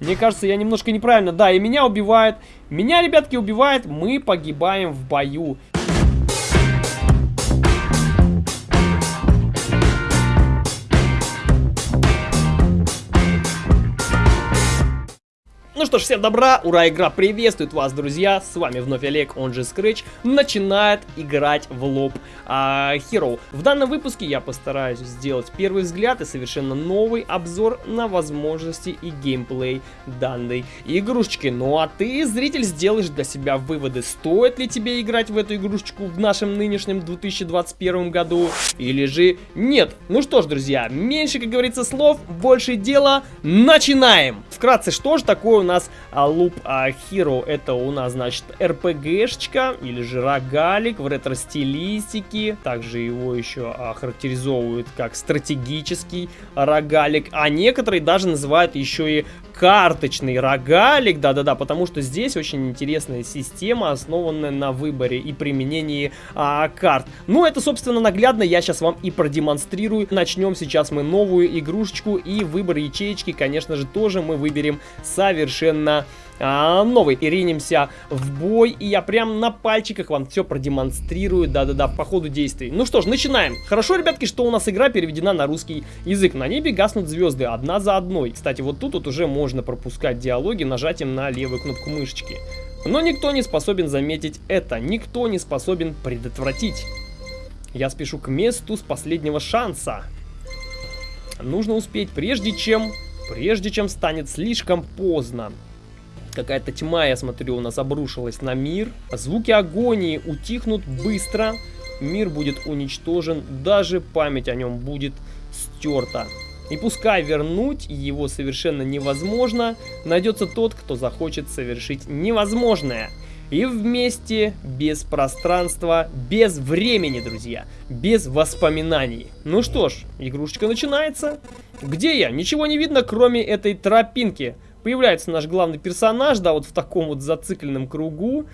Мне кажется, я немножко неправильно. Да, и меня убивает. Меня, ребятки, убивает. Мы погибаем в бою. Ну что ж, всем добра, ура, игра приветствует вас, друзья, с вами вновь Олег, он же Scratch, начинает играть в лоб а, Hero. В данном выпуске я постараюсь сделать первый взгляд и совершенно новый обзор на возможности и геймплей данной игрушечки. Ну а ты, зритель, сделаешь для себя выводы, стоит ли тебе играть в эту игрушечку в нашем нынешнем 2021 году или же нет. Ну что ж, друзья, меньше, как говорится, слов, больше дела, начинаем! Вкратце, что же такое у нас а, Loop а, Hero? Это у нас, значит, RPG-шечка или же рогалик в ретро-стилистике. Также его еще а, характеризовывают как стратегический рогалик. А некоторые даже называют еще и карточный рогалик, да-да-да, потому что здесь очень интересная система, основанная на выборе и применении а, карт. Ну, это, собственно, наглядно я сейчас вам и продемонстрирую. Начнем сейчас мы новую игрушечку, и выбор ячеечки, конечно же, тоже мы выберем совершенно а, новый. И ринемся в бой, и я прям на пальчиках вам все продемонстрирую, да-да-да, по ходу действий. Ну что ж, начинаем. Хорошо, ребятки, что у нас игра переведена на русский язык. На небе гаснут звезды, одна за одной. Кстати, вот тут вот уже можно пропускать диалоги нажатием на левую кнопку мышечки. Но никто не способен заметить это, никто не способен предотвратить. Я спешу к месту с последнего шанса. Нужно успеть, прежде чем... Прежде чем станет слишком поздно. Какая-то тьма, я смотрю, у нас обрушилась на мир. Звуки агонии утихнут быстро. Мир будет уничтожен, даже память о нем будет стерта. И пускай вернуть его совершенно невозможно, найдется тот, кто захочет совершить невозможное. И вместе, без пространства, без времени, друзья, без воспоминаний. Ну что ж, игрушечка начинается. Где я? Ничего не видно, кроме этой тропинки. Появляется наш главный персонаж, да, вот в таком вот зацикленном кругу.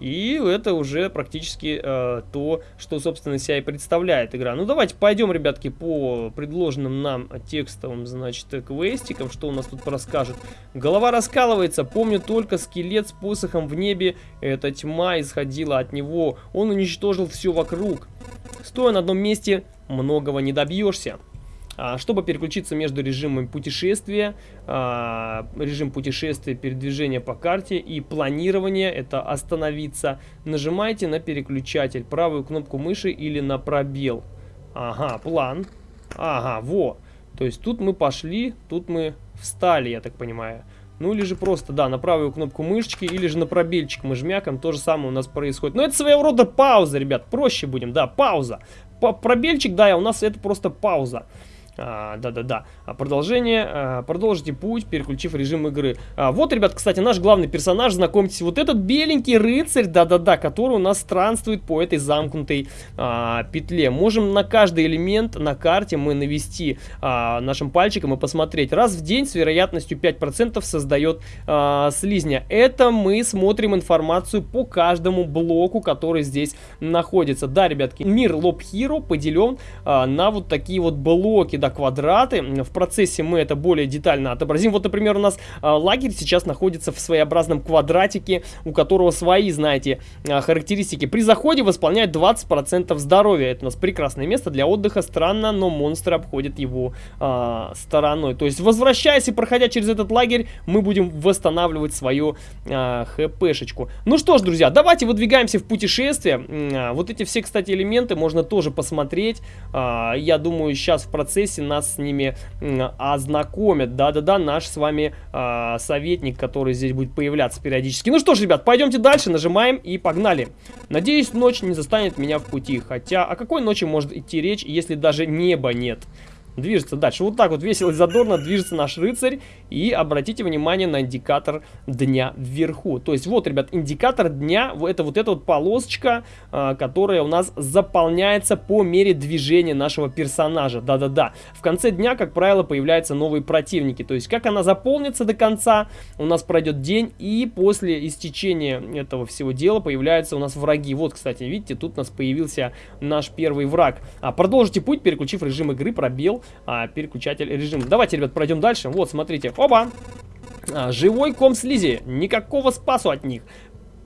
И это уже практически э, то, что, собственно, себя и представляет игра. Ну, давайте пойдем, ребятки, по предложенным нам текстовым, значит, квестикам. Что у нас тут расскажет? Голова раскалывается. Помню только скелет с посохом в небе. Эта тьма исходила от него. Он уничтожил все вокруг. Стоя на одном месте, многого не добьешься. А, чтобы переключиться между режимами путешествия, а, режим путешествия, передвижения по карте и планирование, это остановиться, нажимайте на переключатель, правую кнопку мыши или на пробел. Ага, план. Ага, во. То есть тут мы пошли, тут мы встали, я так понимаю. Ну или же просто, да, на правую кнопку мышечки или же на пробельчик мы жмякаем, то же самое у нас происходит. Но это своего рода пауза, ребят, проще будем, да, пауза. По пробельчик, да, у нас это просто пауза. Да-да-да. А, продолжение. А, продолжите путь, переключив режим игры. А, вот, ребят, кстати, наш главный персонаж. Знакомьтесь, вот этот беленький рыцарь, да-да-да, который у нас странствует по этой замкнутой а, петле. Можем на каждый элемент на карте мы навести а, нашим пальчиком и посмотреть. Раз в день с вероятностью 5% создает а, слизня. Это мы смотрим информацию по каждому блоку, который здесь находится. Да, ребятки, мир Лоб Hero поделен а, на вот такие вот блоки, да, квадраты. В процессе мы это более детально отобразим. Вот, например, у нас э, лагерь сейчас находится в своеобразном квадратике, у которого свои, знаете, э, характеристики. При заходе восполняет 20% здоровья. Это у нас прекрасное место для отдыха. Странно, но монстры обходят его э, стороной. То есть, возвращаясь и проходя через этот лагерь, мы будем восстанавливать свою э, хпшечку. Ну что ж, друзья, давайте выдвигаемся в путешествие. Э, вот эти все, кстати, элементы можно тоже посмотреть. Э, я думаю, сейчас в процессе процессе нас с ними ознакомят. Да-да-да, наш с вами э, советник, который здесь будет появляться периодически. Ну что ж, ребят, пойдемте дальше, нажимаем и погнали. Надеюсь, ночь не застанет меня в пути. Хотя, о какой ночи может идти речь, если даже неба нет? Движется дальше. Вот так вот весело и задорно движется наш рыцарь. И обратите внимание на индикатор дня вверху. То есть вот, ребят, индикатор дня, это вот эта вот полосочка, а, которая у нас заполняется по мере движения нашего персонажа. Да-да-да. В конце дня, как правило, появляются новые противники. То есть как она заполнится до конца, у нас пройдет день. И после истечения этого всего дела появляются у нас враги. Вот, кстати, видите, тут у нас появился наш первый враг. А, продолжите путь, переключив режим игры, пробел а, переключатель режима. Давайте, ребят, пройдем дальше. Вот, смотрите. Оба! А, живой ком слизи, никакого спасу от них.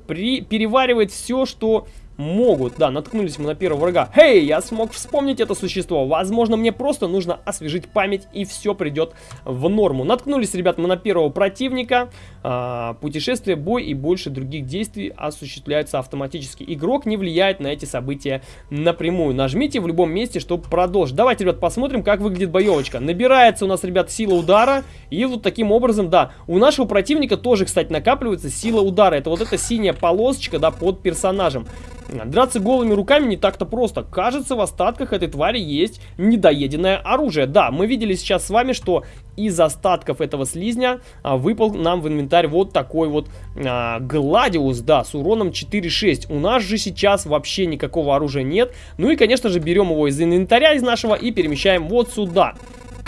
При, переваривает все, что могут. Да, наткнулись мы на первого врага. Хей, я смог вспомнить это существо. Возможно, мне просто нужно освежить память, и все придет в норму. Наткнулись, ребят, мы на первого противника. А, путешествие, бой и больше других действий осуществляются автоматически. Игрок не влияет на эти события напрямую. Нажмите в любом месте, чтобы продолжить. Давайте, ребят, посмотрим, как выглядит боевочка. Набирается у нас, ребят, сила удара. И вот таким образом, да, у нашего противника тоже, кстати, накапливается сила удара. Это вот эта синяя полосочка, да, под персонажем. Драться голыми руками не так-то просто. Кажется, в остатках этой твари есть недоеденное оружие. Да, мы видели сейчас с вами, что из остатков этого слизня а, выпал нам в инвентарь вот такой вот а, Гладиус, да, с уроном 4-6. У нас же сейчас вообще никакого оружия нет. Ну и, конечно же, берем его из инвентаря из нашего и перемещаем вот сюда.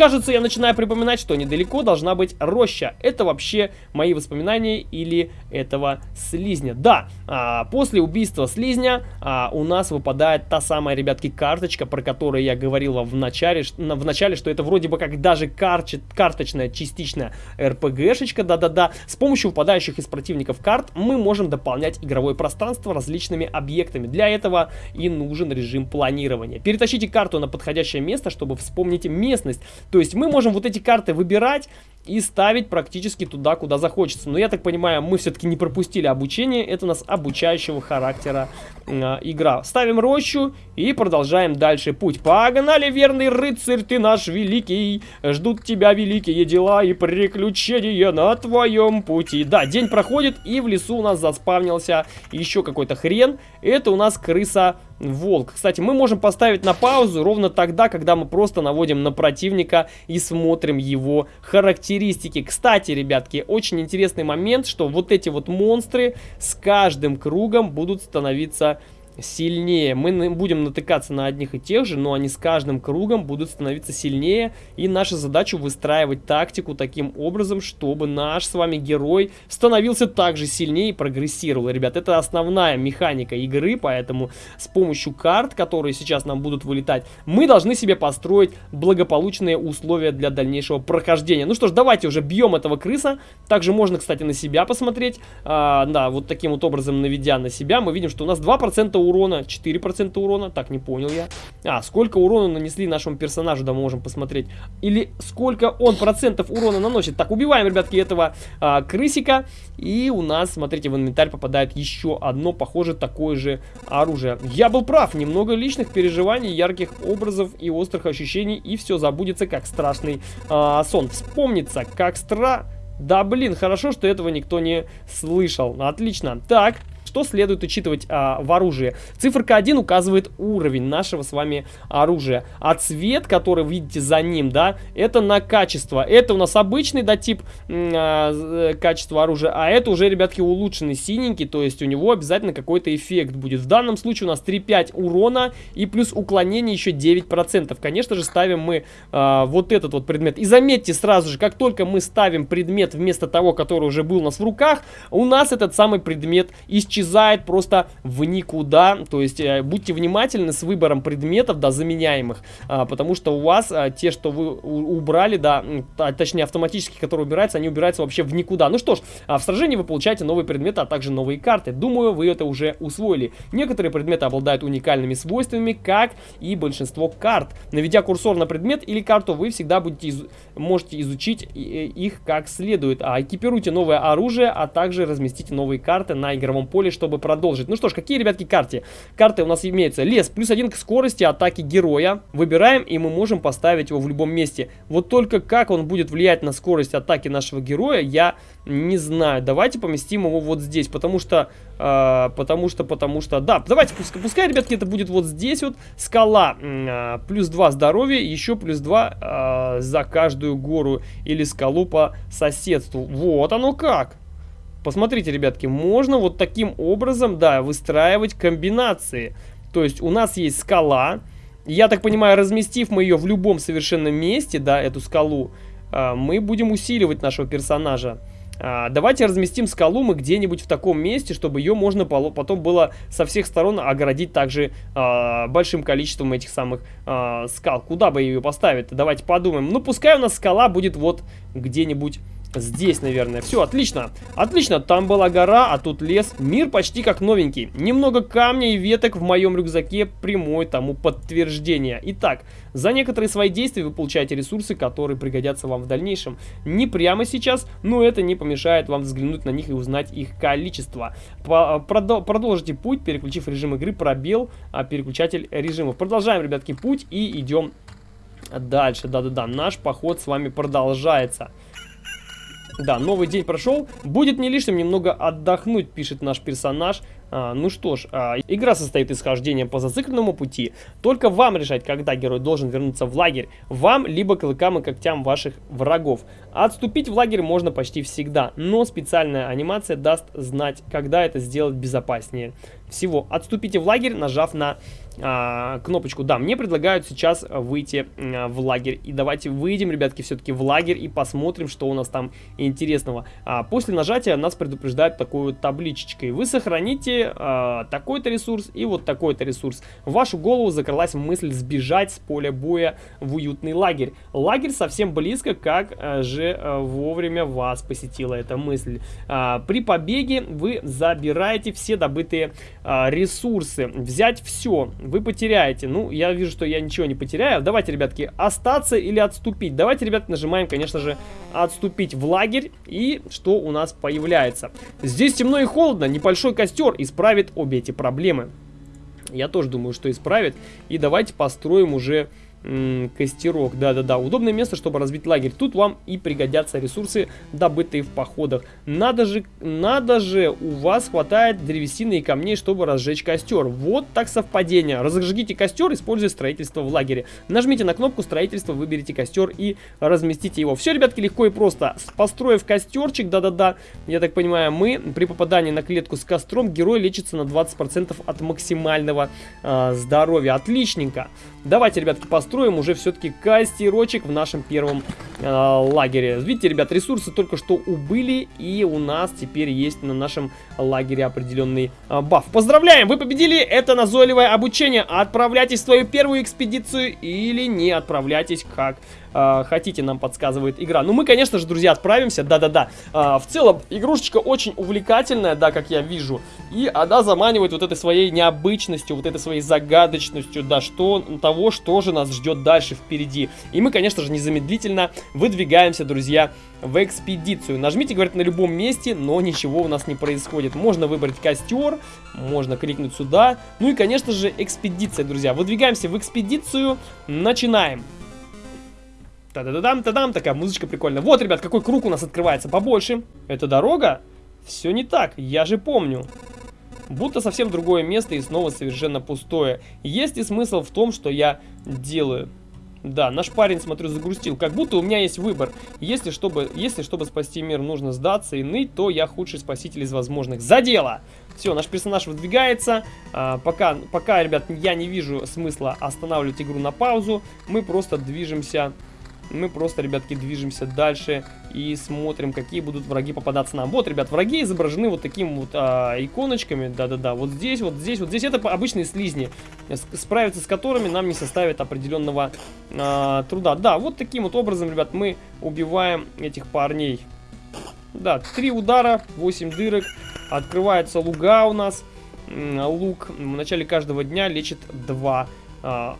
Кажется, я начинаю припоминать, что недалеко должна быть роща. Это вообще мои воспоминания или этого слизня. Да, а, после убийства слизня а, у нас выпадает та самая, ребятки, карточка, про которую я говорил в начале, в начале что это вроде бы как даже карчи, карточная частичная РПГшечка, да-да-да. С помощью выпадающих из противников карт мы можем дополнять игровое пространство различными объектами. Для этого и нужен режим планирования. Перетащите карту на подходящее место, чтобы вспомнить местность. То есть мы можем вот эти карты выбирать и ставить практически туда, куда захочется. Но я так понимаю, мы все-таки не пропустили обучение. Это у нас обучающего характера э, игра. Ставим рощу и продолжаем дальше путь. Погнали, верный рыцарь, ты наш великий. Ждут тебя великие дела и приключения на твоем пути. Да, день проходит и в лесу у нас заспавнился еще какой-то хрен. Это у нас крыса волк. Кстати, мы можем поставить на паузу ровно тогда, когда мы просто наводим на противника и смотрим его характеристики. Кстати, ребятки, очень интересный момент, что вот эти вот монстры с каждым кругом будут становиться сильнее. Мы будем натыкаться на одних и тех же, но они с каждым кругом будут становиться сильнее. И наша задача выстраивать тактику таким образом, чтобы наш с вами герой становился также сильнее и прогрессировал. Ребят, это основная механика игры, поэтому с помощью карт, которые сейчас нам будут вылетать, мы должны себе построить благополучные условия для дальнейшего прохождения. Ну что ж, давайте уже бьем этого крыса. Также можно, кстати, на себя посмотреть. А, да, вот таким вот образом наведя на себя, мы видим, что у нас 2% урона, 4% урона, так, не понял я. А, сколько урона нанесли нашему персонажу, да, мы можем посмотреть. Или сколько он процентов урона наносит. Так, убиваем, ребятки, этого а, крысика. И у нас, смотрите, в инвентарь попадает еще одно, похоже, такое же оружие. Я был прав, немного личных переживаний, ярких образов и острых ощущений, и все забудется, как страшный а, сон. Вспомнится, как стра... Да, блин, хорошо, что этого никто не слышал. Отлично. Так, что следует учитывать а, в оружии? Циферка 1 указывает уровень нашего с вами оружия. А цвет, который видите за ним, да, это на качество. Это у нас обычный, да, тип а, э, качества оружия. А это уже, ребятки, улучшенный синенький. То есть у него обязательно какой-то эффект будет. В данном случае у нас 3-5 урона и плюс уклонение еще 9%. Конечно же, ставим мы а, вот этот вот предмет. И заметьте сразу же, как только мы ставим предмет вместо того, который уже был у нас в руках, у нас этот самый предмет исчезает исчезает просто в никуда. То есть э, будьте внимательны с выбором предметов, да, заменяемых, а, потому что у вас а, те, что вы убрали, да, а, точнее автоматически, которые убираются, они убираются вообще в никуда. Ну что ж, в сражении вы получаете новые предметы, а также новые карты. Думаю, вы это уже усвоили. Некоторые предметы обладают уникальными свойствами, как и большинство карт. Наведя курсор на предмет или карту, вы всегда будете из можете изучить э, их как следует. А экипируйте новое оружие, а также разместите новые карты на игровом поле поле, чтобы продолжить. Ну что ж, какие, ребятки, карты? Карты у нас имеются. Лес, плюс один к скорости атаки героя. Выбираем, и мы можем поставить его в любом месте. Вот только как он будет влиять на скорость атаки нашего героя, я не знаю. Давайте поместим его вот здесь, потому что, э, потому что, потому что, да, давайте, пускай, пускай, ребятки, это будет вот здесь вот. Скала, э, плюс 2 здоровья, еще плюс 2 э, за каждую гору или скалу по соседству. Вот оно как. Посмотрите, ребятки, можно вот таким образом, да, выстраивать комбинации. То есть у нас есть скала. Я так понимаю, разместив мы ее в любом совершенно месте, да, эту скалу, а, мы будем усиливать нашего персонажа. А, давайте разместим скалу мы где-нибудь в таком месте, чтобы ее можно потом было со всех сторон оградить также а, большим количеством этих самых скал. Куда бы ее поставить? Давайте подумаем. Ну, пускай у нас скала будет вот где-нибудь Здесь, наверное. Все, отлично. Отлично, там была гора, а тут лес. Мир почти как новенький. Немного камня и веток в моем рюкзаке прямое тому подтверждение. Итак, за некоторые свои действия вы получаете ресурсы, которые пригодятся вам в дальнейшем. Не прямо сейчас, но это не помешает вам взглянуть на них и узнать их количество. продолжите путь, переключив режим игры, пробел, а, переключатель режимов. Продолжаем, ребятки, путь и идем дальше. Да-да-да, наш поход с вами продолжается. Да, новый день прошел. Будет не лишним немного отдохнуть, пишет наш персонаж. А, ну что ж, а, игра состоит из хождения по зацикленному пути. Только вам решать, когда герой должен вернуться в лагерь. Вам, либо клыкам и когтям ваших врагов. Отступить в лагерь можно почти всегда, но специальная анимация даст знать, когда это сделать безопаснее всего. Отступите в лагерь, нажав на а, кнопочку. Да, мне предлагают сейчас выйти а, в лагерь. И давайте выйдем, ребятки, все-таки в лагерь и посмотрим, что у нас там интересного. А, после нажатия нас предупреждают такой вот табличечкой. Вы сохраните а, такой-то ресурс и вот такой-то ресурс. В вашу голову закралась мысль сбежать с поля боя в уютный лагерь. Лагерь совсем близко, как а, же а, вовремя вас посетила эта мысль. А, при побеге вы забираете все добытые ресурсы. Взять все вы потеряете. Ну, я вижу, что я ничего не потеряю. Давайте, ребятки, остаться или отступить. Давайте, ребят, нажимаем, конечно же, отступить в лагерь. И что у нас появляется? Здесь темно и холодно. Небольшой костер исправит обе эти проблемы. Я тоже думаю, что исправит. И давайте построим уже костерок, да-да-да. Удобное место, чтобы разбить лагерь. Тут вам и пригодятся ресурсы, добытые в походах. Надо же, надо же, у вас хватает древесины и камней, чтобы разжечь костер. Вот так совпадение. Разожгите костер, используя строительство в лагере. Нажмите на кнопку строительства, выберите костер и разместите его. Все, ребятки, легко и просто. Построив костерчик, да-да-да, я так понимаю, мы при попадании на клетку с костром, герой лечится на 20% от максимального э, здоровья. Отличненько. Давайте, ребятки, построим уже все-таки костерочек в нашем первом э, лагере. Видите, ребят, ресурсы только что убыли, и у нас теперь есть на нашем лагере определенный э, баф. Поздравляем, вы победили! Это назойливое обучение. Отправляйтесь в свою первую экспедицию или не отправляйтесь, как э, хотите, нам подсказывает игра. Ну, мы, конечно же, друзья, отправимся, да-да-да. Э, в целом, игрушечка очень увлекательная, да, как я вижу. И она заманивает вот этой своей необычностью, вот этой своей загадочностью, да, что того, что же нас ждет дальше впереди. И мы, конечно же, незамедлительно выдвигаемся, друзья, в экспедицию. Нажмите, говорят, на любом месте, но ничего у нас не происходит. Можно выбрать костер, можно кликнуть сюда. Ну и, конечно же, экспедиция, друзья. Выдвигаемся в экспедицию, начинаем. Та-да-да-дам, та-дам, такая музычка прикольная. Вот, ребят, какой круг у нас открывается побольше. Это дорога? Все не так, я же помню. Будто совсем другое место и снова совершенно пустое. Есть ли смысл в том, что я делаю? Да, наш парень, смотрю, загрустил. Как будто у меня есть выбор. Если чтобы, если чтобы спасти мир нужно сдаться и ныть, то я худший спаситель из возможных. За дело! Все, наш персонаж выдвигается. А, пока, пока, ребят, я не вижу смысла останавливать игру на паузу. Мы просто движемся мы просто, ребятки, движемся дальше и смотрим, какие будут враги попадаться нам. Вот, ребят, враги изображены вот такими вот а, иконочками, да-да-да, вот здесь, вот здесь, вот здесь. Это обычные слизни, справиться с которыми нам не составит определенного а, труда. Да, вот таким вот образом, ребят, мы убиваем этих парней. Да, три удара, 8 дырок, открывается луга у нас. Лук в начале каждого дня лечит 2 а,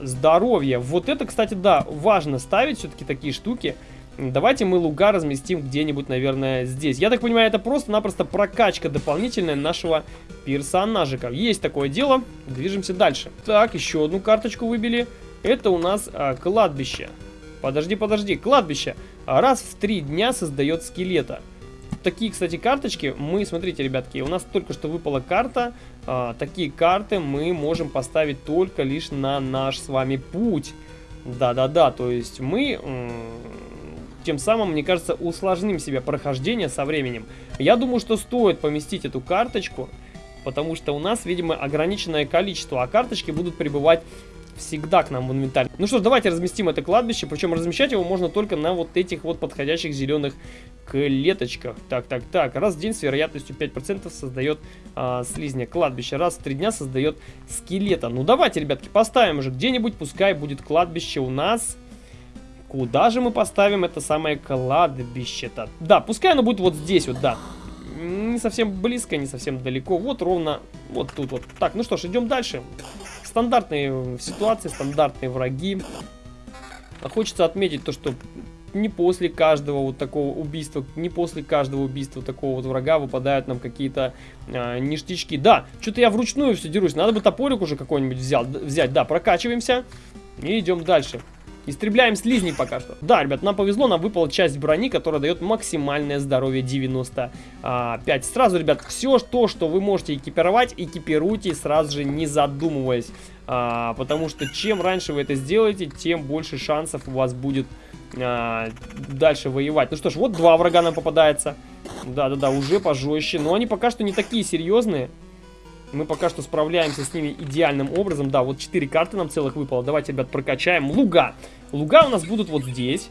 здоровье. Вот это, кстати, да, важно ставить все-таки такие штуки. Давайте мы луга разместим где-нибудь, наверное, здесь. Я так понимаю, это просто-напросто прокачка дополнительная нашего персонажика. Есть такое дело. Движемся дальше. Так, еще одну карточку выбили. Это у нас а, кладбище. Подожди, подожди. Кладбище. Раз в три дня создает скелета такие, кстати, карточки мы, смотрите, ребятки, у нас только что выпала карта. А, такие карты мы можем поставить только лишь на наш с вами путь. Да-да-да, то есть мы тем самым, мне кажется, усложним себе прохождение со временем. Я думаю, что стоит поместить эту карточку, потому что у нас, видимо, ограниченное количество, а карточки будут прибывать всегда к нам в инвентарь. Ну что ж, давайте разместим это кладбище, причем размещать его можно только на вот этих вот подходящих зеленых клеточках. Так, так, так, раз в день с вероятностью 5% создает а, слизня кладбище, раз в три дня создает скелета. Ну давайте, ребятки, поставим уже где-нибудь, пускай будет кладбище у нас Куда же мы поставим это самое кладбище-то? Да, пускай оно будет вот здесь вот, да. Не совсем близко, не совсем далеко. Вот ровно вот тут вот. Так, ну что ж, идем дальше. Стандартные ситуации, стандартные враги. Хочется отметить то, что не после каждого вот такого убийства, не после каждого убийства такого вот врага выпадают нам какие-то э, ништячки. Да, что-то я вручную все дерусь. Надо бы топорик уже какой-нибудь взять. Да, прокачиваемся и идем дальше. Истребляем слизней пока что. Да, ребят, нам повезло, нам выпала часть брони, которая дает максимальное здоровье 95. Сразу, ребят, все то, что вы можете экипировать, экипируйте сразу же, не задумываясь. А, потому что чем раньше вы это сделаете, тем больше шансов у вас будет а, дальше воевать. Ну что ж, вот два врага нам попадается. Да-да-да, уже пожестче. Но они пока что не такие серьезные. Мы пока что справляемся с ними идеальным образом. Да, вот 4 карты нам целых выпало. Давайте, ребят, прокачаем. Луга. Луга у нас будут вот здесь.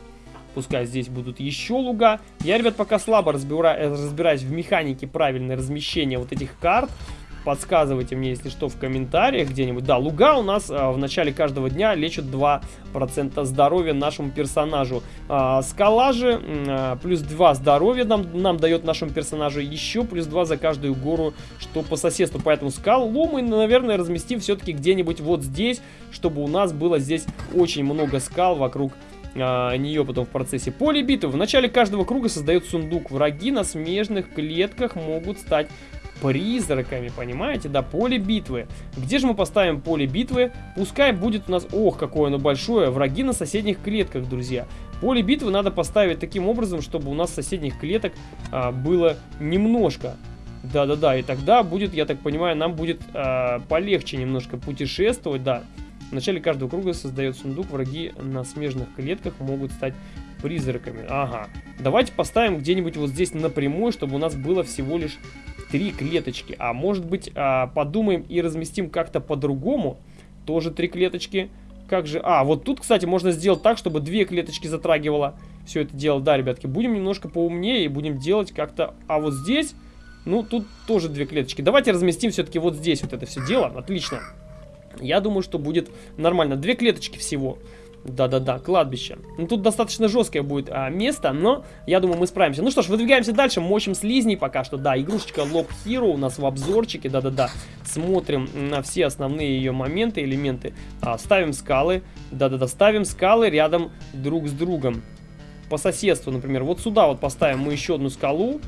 Пускай здесь будут еще луга. Я, ребят, пока слабо разбира... разбираюсь в механике правильное размещения вот этих карт. Подсказывайте мне, если что, в комментариях где-нибудь. Да, луга у нас а, в начале каждого дня лечат 2% здоровья нашему персонажу. А, скала же а, плюс 2 здоровья нам, нам дает нашему персонажу. Еще плюс 2 за каждую гору, что по соседству. Поэтому скалу мы, наверное, разместим все-таки где-нибудь вот здесь, чтобы у нас было здесь очень много скал вокруг нее потом в процессе поле битвы. В начале каждого круга создает сундук. Враги на смежных клетках могут стать призраками, понимаете? Да, поле битвы. Где же мы поставим поле битвы? Пускай будет у нас... Ох, какое оно большое. Враги на соседних клетках, друзья. Поле битвы надо поставить таким образом, чтобы у нас соседних клеток а, было немножко. Да-да-да, и тогда будет, я так понимаю, нам будет а, полегче немножко путешествовать, да. В начале каждого круга создает сундук, враги на смежных клетках могут стать призраками. Ага. Давайте поставим где-нибудь вот здесь напрямую, чтобы у нас было всего лишь три клеточки. А может быть, а, подумаем и разместим как-то по-другому. Тоже три клеточки. Как же... А, вот тут, кстати, можно сделать так, чтобы две клеточки затрагивало все это дело. Да, ребятки, будем немножко поумнее и будем делать как-то... А вот здесь... Ну, тут тоже две клеточки. Давайте разместим все-таки вот здесь вот это все дело. Отлично. Я думаю, что будет нормально. Две клеточки всего. Да-да-да, кладбище. Ну, тут достаточно жесткое будет а, место, но я думаю, мы справимся. Ну что ж, выдвигаемся дальше, мочим слизней пока что. Да, игрушечка Lock Hero у нас в обзорчике, да-да-да. Смотрим на все основные ее моменты, элементы. А, ставим скалы, да-да-да, ставим скалы рядом друг с другом. По соседству, например, вот сюда вот поставим мы еще одну скалу.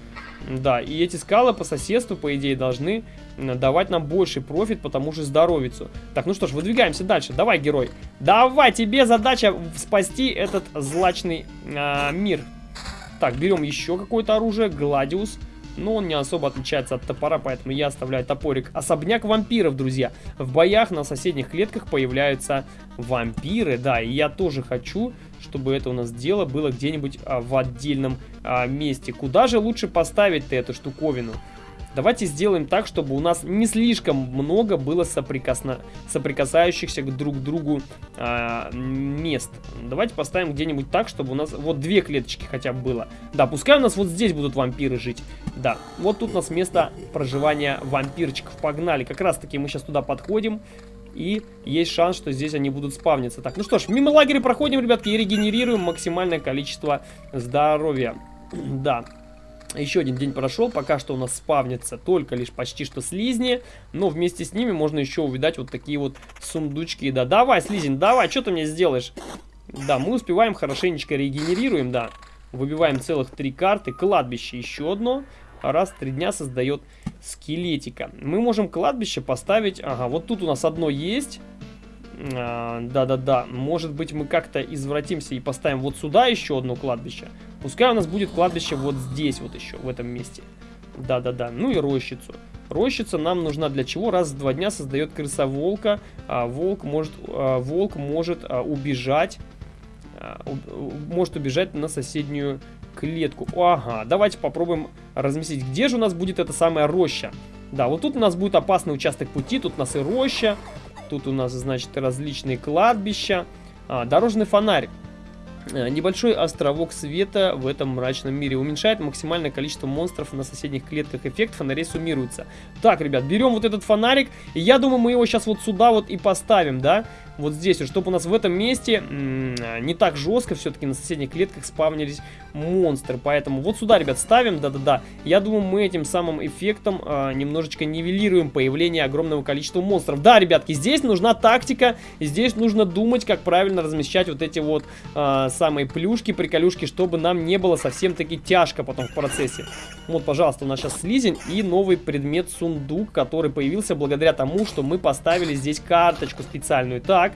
Да, и эти скалы по соседству, по идее, должны давать нам больший профит по тому же здоровицу. Так, ну что ж, выдвигаемся дальше. Давай, герой. Давай, тебе задача спасти этот злачный э, мир. Так, берем еще какое-то оружие. Гладиус. Но он не особо отличается от топора, поэтому я оставляю топорик. Особняк вампиров, друзья. В боях на соседних клетках появляются вампиры. Да, и я тоже хочу, чтобы это у нас дело было где-нибудь а, в отдельном а, месте. Куда же лучше поставить-то эту штуковину? Давайте сделаем так, чтобы у нас не слишком много было соприкосно... соприкасающихся друг к другу а, мест. Давайте поставим где-нибудь так, чтобы у нас вот две клеточки хотя бы было. Да, пускай у нас вот здесь будут вампиры жить. Да, вот тут у нас место проживания вампирчиков. Погнали, как раз таки мы сейчас туда подходим. И есть шанс, что здесь они будут спавниться. Так, ну что ж, мимо лагеря проходим, ребятки, и регенерируем максимальное количество здоровья. Да, еще один день прошел, пока что у нас спавнится только лишь почти что слизни, но вместе с ними можно еще увидать вот такие вот сундучки. Да, давай, слизень, давай, что ты мне сделаешь? Да, мы успеваем, хорошенечко регенерируем, да. Выбиваем целых три карты, кладбище еще одно. Раз в три дня создает скелетика. Мы можем кладбище поставить, ага, вот тут у нас одно есть. А, да-да-да, может быть мы как-то извратимся и поставим вот сюда еще одно кладбище. Пускай у нас будет кладбище вот здесь вот еще, в этом месте. Да-да-да, ну и рощицу. Рощица нам нужна для чего? Раз в два дня создает крыса волка. А, волк может, а, волк может а, убежать. А, у, может убежать на соседнюю клетку. Ага, давайте попробуем разместить. Где же у нас будет эта самая роща? Да, вот тут у нас будет опасный участок пути. Тут у нас и роща. Тут у нас, значит, различные кладбища. А, дорожный фонарь. Э, небольшой островок света в этом мрачном мире уменьшает максимальное количество монстров на соседних клетках. Эффект фонарей суммируется. Так, ребят, берем вот этот фонарик. И я думаю, мы его сейчас вот сюда вот и поставим, да? Вот здесь, чтобы у нас в этом месте не так жестко все-таки на соседних клетках спавнились монстры. Поэтому вот сюда, ребят, ставим, да-да-да. Я думаю, мы этим самым эффектом э, немножечко нивелируем появление огромного количества монстров. Да, ребятки, здесь нужна тактика. Здесь нужно думать, как правильно размещать вот эти вот э, самые плюшки, приколюшки, чтобы нам не было совсем-таки тяжко потом в процессе. Вот, пожалуйста, у нас сейчас слизень и новый предмет сундук, который появился благодаря тому, что мы поставили здесь карточку специальную. Так,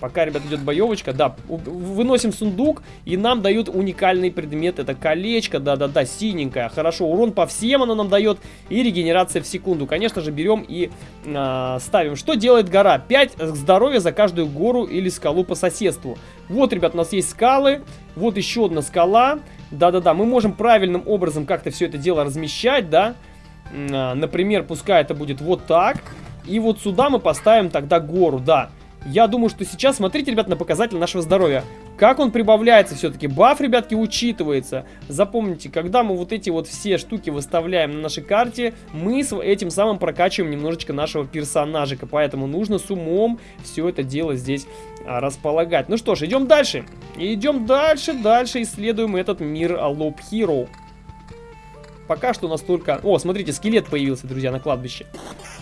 пока, ребят, идет боевочка, да, выносим сундук, и нам дают уникальный предмет, это колечко, да-да-да, синенькое, хорошо, урон по всем оно нам дает, и регенерация в секунду, конечно же, берем и э, ставим. Что делает гора? 5 здоровья за каждую гору или скалу по соседству. Вот, ребят, у нас есть скалы, вот еще одна скала, да-да-да, мы можем правильным образом как-то все это дело размещать, да, э, например, пускай это будет вот так, и вот сюда мы поставим тогда гору, да. Я думаю, что сейчас, смотрите, ребят, на показатель нашего здоровья. Как он прибавляется все-таки? Баф, ребятки, учитывается. Запомните, когда мы вот эти вот все штуки выставляем на нашей карте, мы этим самым прокачиваем немножечко нашего персонажика. Поэтому нужно с умом все это дело здесь а, располагать. Ну что ж, идем дальше. Идем дальше, дальше исследуем этот мир Loop Hero. Пока что настолько... О, смотрите, скелет появился, друзья, на кладбище.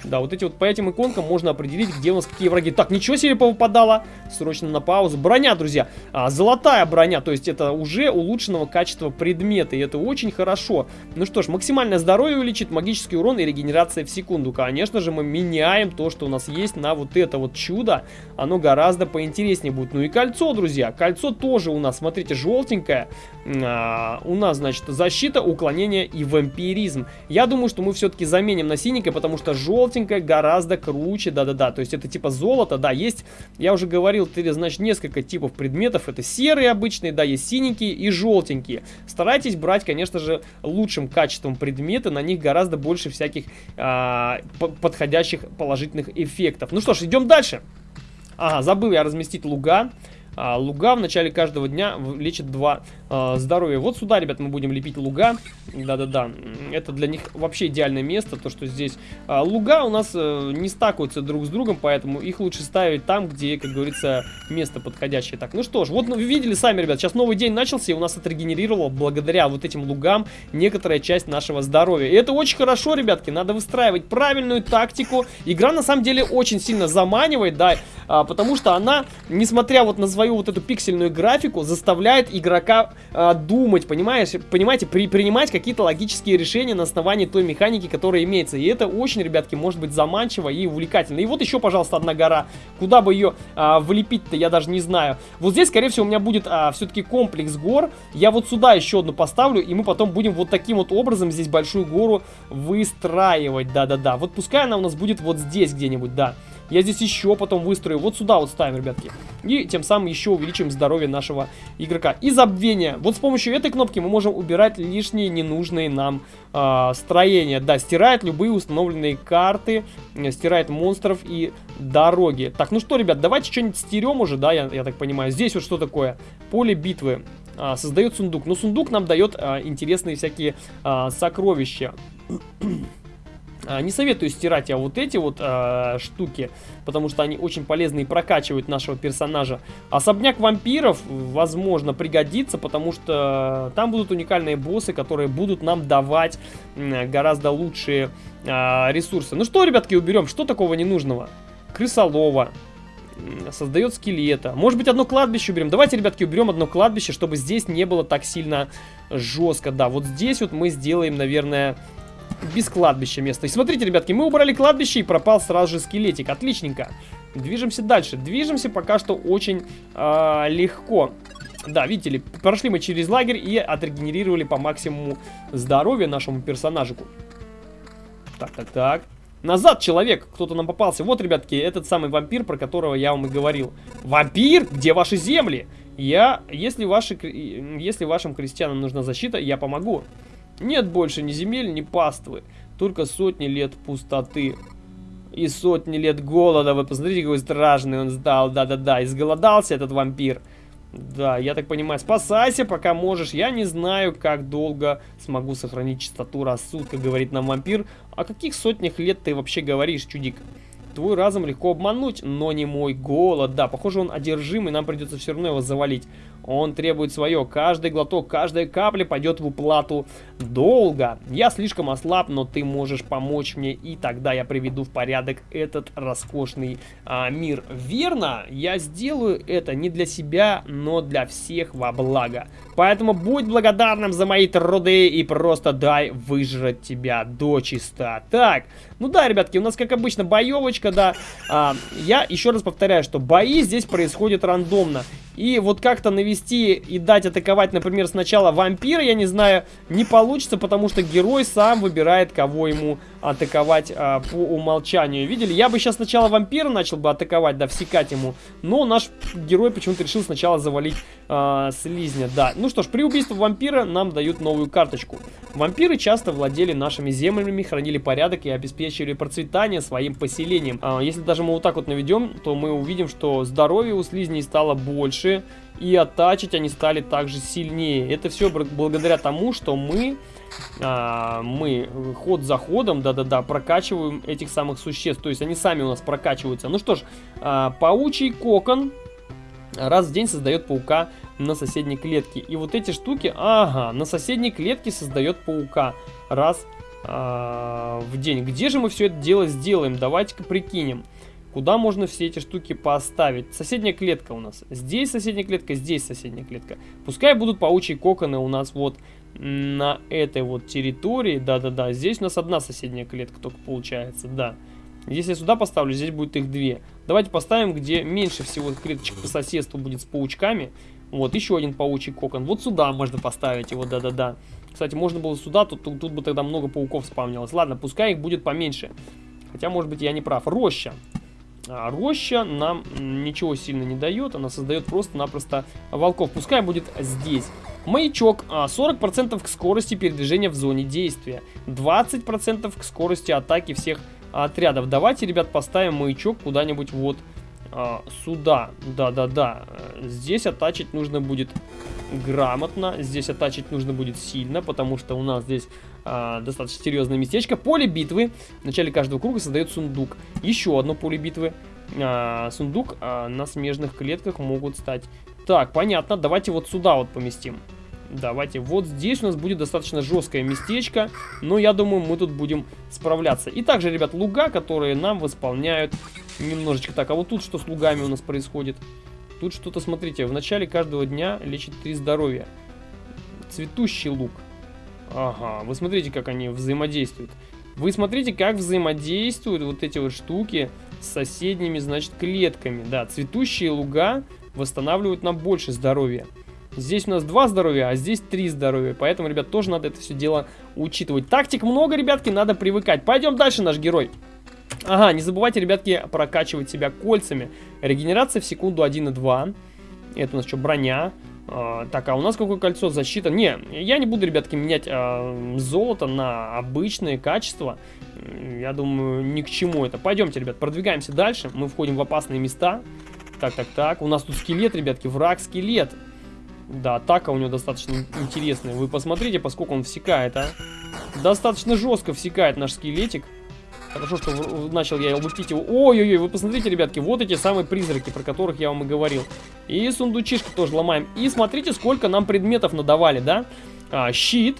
Да, вот эти вот по этим иконкам можно определить, где у нас какие враги. Так, ничего себе повыпадало. Срочно на паузу. Броня, друзья. А, золотая броня, то есть это уже улучшенного качества предмета. И это очень хорошо. Ну что ж, максимальное здоровье увеличит, магический урон и регенерация в секунду. Конечно же, мы меняем то, что у нас есть на вот это вот чудо. Оно гораздо поинтереснее будет. Ну и кольцо, друзья. Кольцо тоже у нас, смотрите, желтенькое. А, у нас, значит, защита, уклонение и вампиризм. Я думаю, что мы все-таки заменим на синенькое, потому что желтый желтенькое гораздо круче, да-да-да. То есть это типа золото, да, есть, я уже говорил, ты, значит, несколько типов предметов. Это серые обычные, да, есть синенькие и желтенькие. Старайтесь брать, конечно же, лучшим качеством предметы, на них гораздо больше всяких а, подходящих положительных эффектов. Ну что ж, идем дальше. Ага, забыл я разместить луга. А, луга в начале каждого дня лечит 2 а, здоровья. Вот сюда, ребят, мы будем лепить луга. Да-да-да. Это для них вообще идеальное место. То, что здесь а, луга у нас а, не стакаются друг с другом, поэтому их лучше ставить там, где, как говорится, место подходящее. Так, ну что ж, вот ну, вы видели сами, ребят, сейчас новый день начался, и у нас отрегенерировало благодаря вот этим лугам некоторая часть нашего здоровья. И это очень хорошо, ребятки, надо выстраивать правильную тактику. Игра, на самом деле, очень сильно заманивает, да, а, потому что она, несмотря вот на свою свою вот эту пиксельную графику заставляет игрока э, думать, понимаешь, понимаете, при, принимать какие-то логические решения на основании той механики, которая имеется. И это очень, ребятки, может быть заманчиво и увлекательно. И вот еще, пожалуйста, одна гора. Куда бы ее э, влепить-то, я даже не знаю. Вот здесь, скорее всего, у меня будет э, все-таки комплекс гор. Я вот сюда еще одну поставлю, и мы потом будем вот таким вот образом здесь большую гору выстраивать. Да-да-да. Вот пускай она у нас будет вот здесь где-нибудь, да. Я здесь еще потом выстрою. Вот сюда вот ставим, ребятки. И тем самым еще увеличим здоровье нашего игрока. И забвение. Вот с помощью этой кнопки мы можем убирать лишние ненужные нам э, строения. Да, стирает любые установленные карты, э, стирает монстров и дороги. Так, ну что, ребят, давайте что-нибудь стерем уже, да, я, я так понимаю. Здесь вот что такое? Поле битвы. А, создает сундук. Но сундук нам дает а, интересные всякие а, сокровища. А, не советую стирать я вот эти вот э, штуки, потому что они очень полезны и прокачивают нашего персонажа. Особняк вампиров, возможно, пригодится, потому что там будут уникальные боссы, которые будут нам давать гораздо лучшие э, ресурсы. Ну что, ребятки, уберем? Что такого ненужного? Крысолова, создает скелета. Может быть, одно кладбище уберем. Давайте, ребятки, уберем одно кладбище, чтобы здесь не было так сильно жестко. Да, вот здесь вот мы сделаем, наверное, без кладбища место. И смотрите, ребятки, мы убрали кладбище и пропал сразу же скелетик. Отличненько. Движемся дальше. Движемся пока что очень э, легко. Да, видите ли, прошли мы через лагерь и отрегенерировали по максимуму здоровья нашему персонажику. Так, так, так. Назад, человек! Кто-то нам попался. Вот, ребятки, этот самый вампир, про которого я вам и говорил. Вампир? Где ваши земли? Я, если, ваши, если вашим крестьянам нужна защита, я помогу. Нет больше ни земель, ни паствы, только сотни лет пустоты. И сотни лет голода. Вы посмотрите, какой страшный он стал. Да-да-да, изголодался этот вампир. Да, я так понимаю, спасайся, пока можешь. Я не знаю, как долго смогу сохранить чистоту рассудка, говорит нам вампир. О каких сотнях лет ты вообще говоришь, чудик? Твой разум легко обмануть, но не мой голод. Да, похоже, он одержим, и нам придется все равно его завалить. Он требует свое. Каждый глоток, каждая капля пойдет в уплату долго. Я слишком ослаб, но ты можешь помочь мне, и тогда я приведу в порядок этот роскошный а, мир. Верно, я сделаю это не для себя, но для всех во благо. Поэтому будь благодарным за мои труды и просто дай выжрать тебя до чиста. Так, ну да, ребятки, у нас, как обычно, боевочка, да. А, я еще раз повторяю, что бои здесь происходят рандомно. И вот как-то навести и дать атаковать, например, сначала вампира, я не знаю, не получится, потому что герой сам выбирает, кого ему атаковать а, по умолчанию. Видели? Я бы сейчас сначала вампира начал бы атаковать, да, всекать ему. Но наш герой почему-то решил сначала завалить а, слизня, да. Ну что ж, при убийстве вампира нам дают новую карточку. Вампиры часто владели нашими землями, хранили порядок и обеспечивали процветание своим поселением. А, если даже мы вот так вот наведем, то мы увидим, что здоровье у слизней стало больше, и оттачить они стали также сильнее. Это все благодаря тому, что мы, а, мы ход за ходом, да-да-да, прокачиваем этих самых существ. То есть они сами у нас прокачиваются. Ну что ж, а, паучий кокон раз в день создает паука на соседней клетке. И вот эти штуки, ага, на соседней клетке создает паука раз в день. Где же мы все это дело сделаем? Давайте-ка прикинем. Куда можно все эти штуки поставить? Соседняя клетка у нас. Здесь соседняя клетка, здесь соседняя клетка. Пускай будут паучьи коконы у нас вот на этой вот территории. Да-да-да, здесь у нас одна соседняя клетка только получается, да. Если я сюда поставлю, здесь будет их две. Давайте поставим, где меньше всего клеточек по соседству будет с паучками. Вот, еще один паучий кокон. Вот сюда можно поставить его, да-да-да. Кстати, можно было сюда, тут, тут, тут бы тогда много пауков спавнилось. Ладно, пускай их будет поменьше. Хотя, может быть, я не прав. Роща. А роща нам ничего сильно не дает, она создает просто-напросто волков. Пускай будет здесь. Маячок 40% а, к скорости передвижения в зоне действия, 20% к скорости атаки всех отрядов. Давайте, ребят, поставим маячок куда-нибудь вот а, сюда. Да-да-да. Здесь оттачить нужно будет грамотно. Здесь оттачить нужно будет сильно, потому что у нас здесь а, достаточно серьезное местечко. Поле битвы. В начале каждого круга создает сундук. Еще одно поле битвы. А, сундук а, на смежных клетках могут стать. Так, понятно. Давайте вот сюда вот поместим. Давайте, вот здесь у нас будет достаточно жесткое местечко, но я думаю, мы тут будем справляться. И также, ребят, луга, которые нам восполняют немножечко. Так, а вот тут что с лугами у нас происходит? Тут что-то, смотрите, в начале каждого дня лечит 3 здоровья. Цветущий лук. Ага, вы смотрите, как они взаимодействуют. Вы смотрите, как взаимодействуют вот эти вот штуки с соседними, значит, клетками. Да, цветущие луга восстанавливают нам больше здоровья. Здесь у нас два здоровья, а здесь три здоровья. Поэтому, ребят, тоже надо это все дело учитывать. Тактик много, ребятки, надо привыкать. Пойдем дальше, наш герой. Ага, не забывайте, ребятки, прокачивать себя кольцами. Регенерация в секунду 1,2. Это у нас что, броня. А, так, а у нас какое кольцо? Защита? Не, я не буду, ребятки, менять а, золото на обычные качества. Я думаю, ни к чему это. Пойдемте, ребят, продвигаемся дальше. Мы входим в опасные места. Так, так, так. У нас тут скелет, ребятки, враг-скелет. Да, атака у него достаточно интересная. Вы посмотрите, поскольку он всекает, а. Достаточно жестко всекает наш скелетик. Хорошо, что начал я лупить его. Ой-ой-ой, вы посмотрите, ребятки, вот эти самые призраки, про которых я вам и говорил. И сундучишки тоже ломаем. И смотрите, сколько нам предметов надавали, да? А, щит.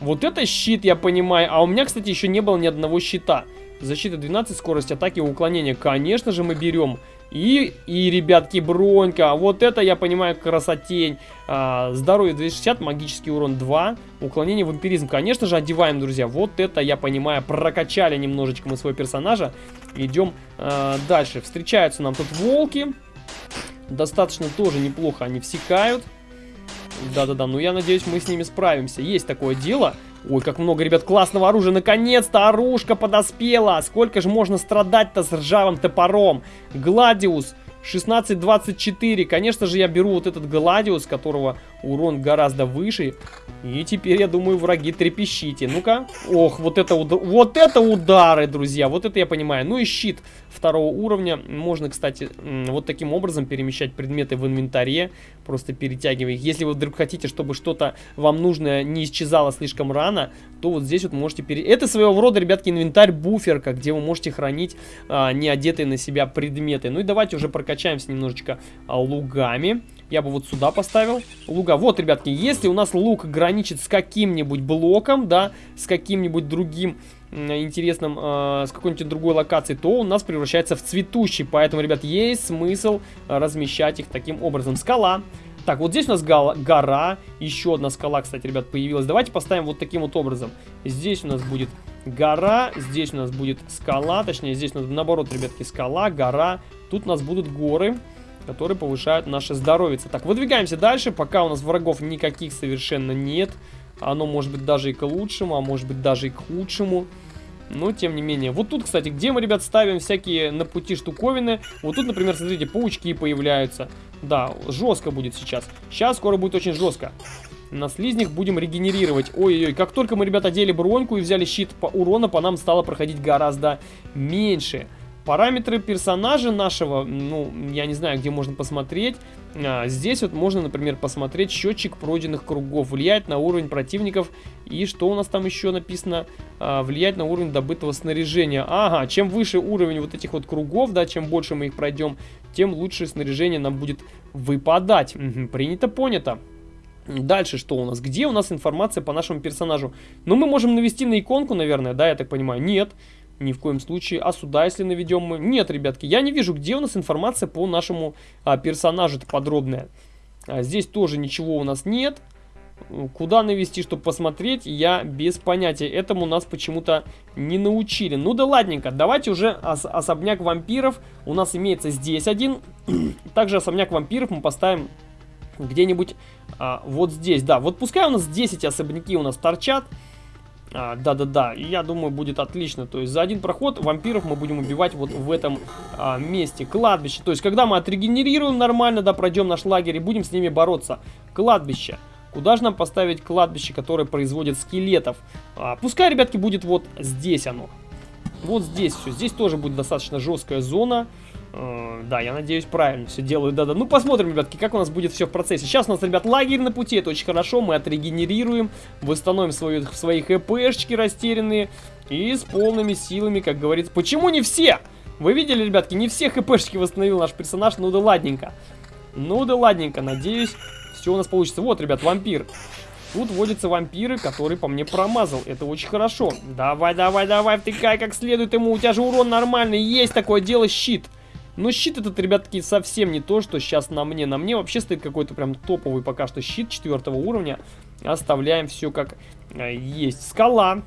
Вот это щит, я понимаю. А у меня, кстати, еще не было ни одного щита. Защита 12, скорость атаки, уклонение. Конечно же, мы берем. И, и, ребятки, бронька. Вот это, я понимаю, красотень. А, здоровье 260, магический урон 2. Уклонение, вампиризм. Конечно же, одеваем, друзья. Вот это, я понимаю, прокачали немножечко мы своего персонажа. Идем а, дальше. Встречаются нам тут волки. Достаточно тоже неплохо они всекают. Да-да-да, ну я надеюсь, мы с ними справимся. Есть такое дело. Ой, как много, ребят, классного оружия. Наконец-то оружка подоспела. Сколько же можно страдать-то с ржавым топором? Гладиус 1624. Конечно же, я беру вот этот Гладиус, которого урон гораздо выше. И теперь, я думаю, враги трепещите. Ну-ка. Ох, вот это, вот это удары, друзья. Вот это я понимаю. Ну и щит второго уровня. Можно, кстати, вот таким образом перемещать предметы в инвентаре. Просто перетягивая их. Если вы вдруг хотите, чтобы что-то вам нужное не исчезало слишком рано, то вот здесь вот можете пере... Это своего рода, ребятки, инвентарь-буферка, где вы можете хранить а, не одетые на себя предметы. Ну и давайте уже прокачаемся немножечко а, лугами. Я бы вот сюда поставил луга. Вот, ребятки, если у нас лук граничит с каким-нибудь блоком, да, с каким-нибудь другим интересным, э, с какой-нибудь другой локацией, то у нас превращается в цветущий. Поэтому, ребят, есть смысл размещать их таким образом. Скала. Так, вот здесь у нас гора. Еще одна скала, кстати, ребят, появилась. Давайте поставим вот таким вот образом. Здесь у нас будет гора, здесь у нас будет скала. Точнее, здесь у нас наоборот, ребятки, скала, гора. Тут у нас будут горы которые повышают наше здоровье. Так, выдвигаемся дальше, пока у нас врагов никаких совершенно нет. Оно может быть даже и к лучшему, а может быть даже и к худшему. Но, тем не менее. Вот тут, кстати, где мы, ребят, ставим всякие на пути штуковины. Вот тут, например, смотрите, паучки появляются. Да, жестко будет сейчас. Сейчас скоро будет очень жестко. На слизнях будем регенерировать. Ой-ой-ой, как только мы, ребят, одели броньку и взяли щит по урона, по нам стало проходить гораздо меньше. Параметры персонажа нашего, ну, я не знаю, где можно посмотреть. А, здесь вот можно, например, посмотреть счетчик пройденных кругов. Влияет на уровень противников. И что у нас там еще написано? А, влияет на уровень добытого снаряжения. Ага, чем выше уровень вот этих вот кругов, да, чем больше мы их пройдем, тем лучше снаряжение нам будет выпадать. Угу, принято, понято. Дальше что у нас? Где у нас информация по нашему персонажу? Ну, мы можем навести на иконку, наверное, да, я так понимаю? Нет. Нет. Ни в коем случае. А сюда, если наведем мы... Нет, ребятки, я не вижу, где у нас информация по нашему а, персонажу подробная. А, здесь тоже ничего у нас нет. Куда навести, чтобы посмотреть, я без понятия. Этому нас почему-то не научили. Ну да ладненько, давайте уже ос особняк вампиров. У нас имеется здесь один. Также особняк вампиров мы поставим где-нибудь а, вот здесь. Да, вот пускай у нас 10 особняки у нас торчат. Да-да-да, и я думаю, будет отлично. То есть за один проход вампиров мы будем убивать вот в этом а, месте. Кладбище. То есть когда мы отрегенерируем нормально, да, пройдем наш лагерь и будем с ними бороться. Кладбище. Куда же нам поставить кладбище, которое производит скелетов? А, пускай, ребятки, будет вот здесь оно. Вот здесь все. Здесь тоже будет достаточно жесткая зона. Э, да, я надеюсь, правильно все делаю. Да-да. Ну, посмотрим, ребятки, как у нас будет все в процессе. Сейчас у нас, ребят, лагерь на пути. Это очень хорошо. Мы отрегенерируем, восстановим свою, свои хпшечки растерянные. И с полными силами, как говорится. Почему не все? Вы видели, ребятки, не все хпшечки восстановил наш персонаж. Ну да ладненько. Ну да ладненько. Надеюсь, все у нас получится. Вот, ребят, вампир. Тут водятся вампиры, которые по мне промазал. Это очень хорошо. Давай, давай, давай, втыкай как следует ему. У тебя же урон нормальный. Есть такое дело, щит. Но щит этот, ребятки, совсем не то, что сейчас на мне. На мне вообще стоит какой-то прям топовый пока что щит четвертого уровня. Оставляем все как э, есть. Скала.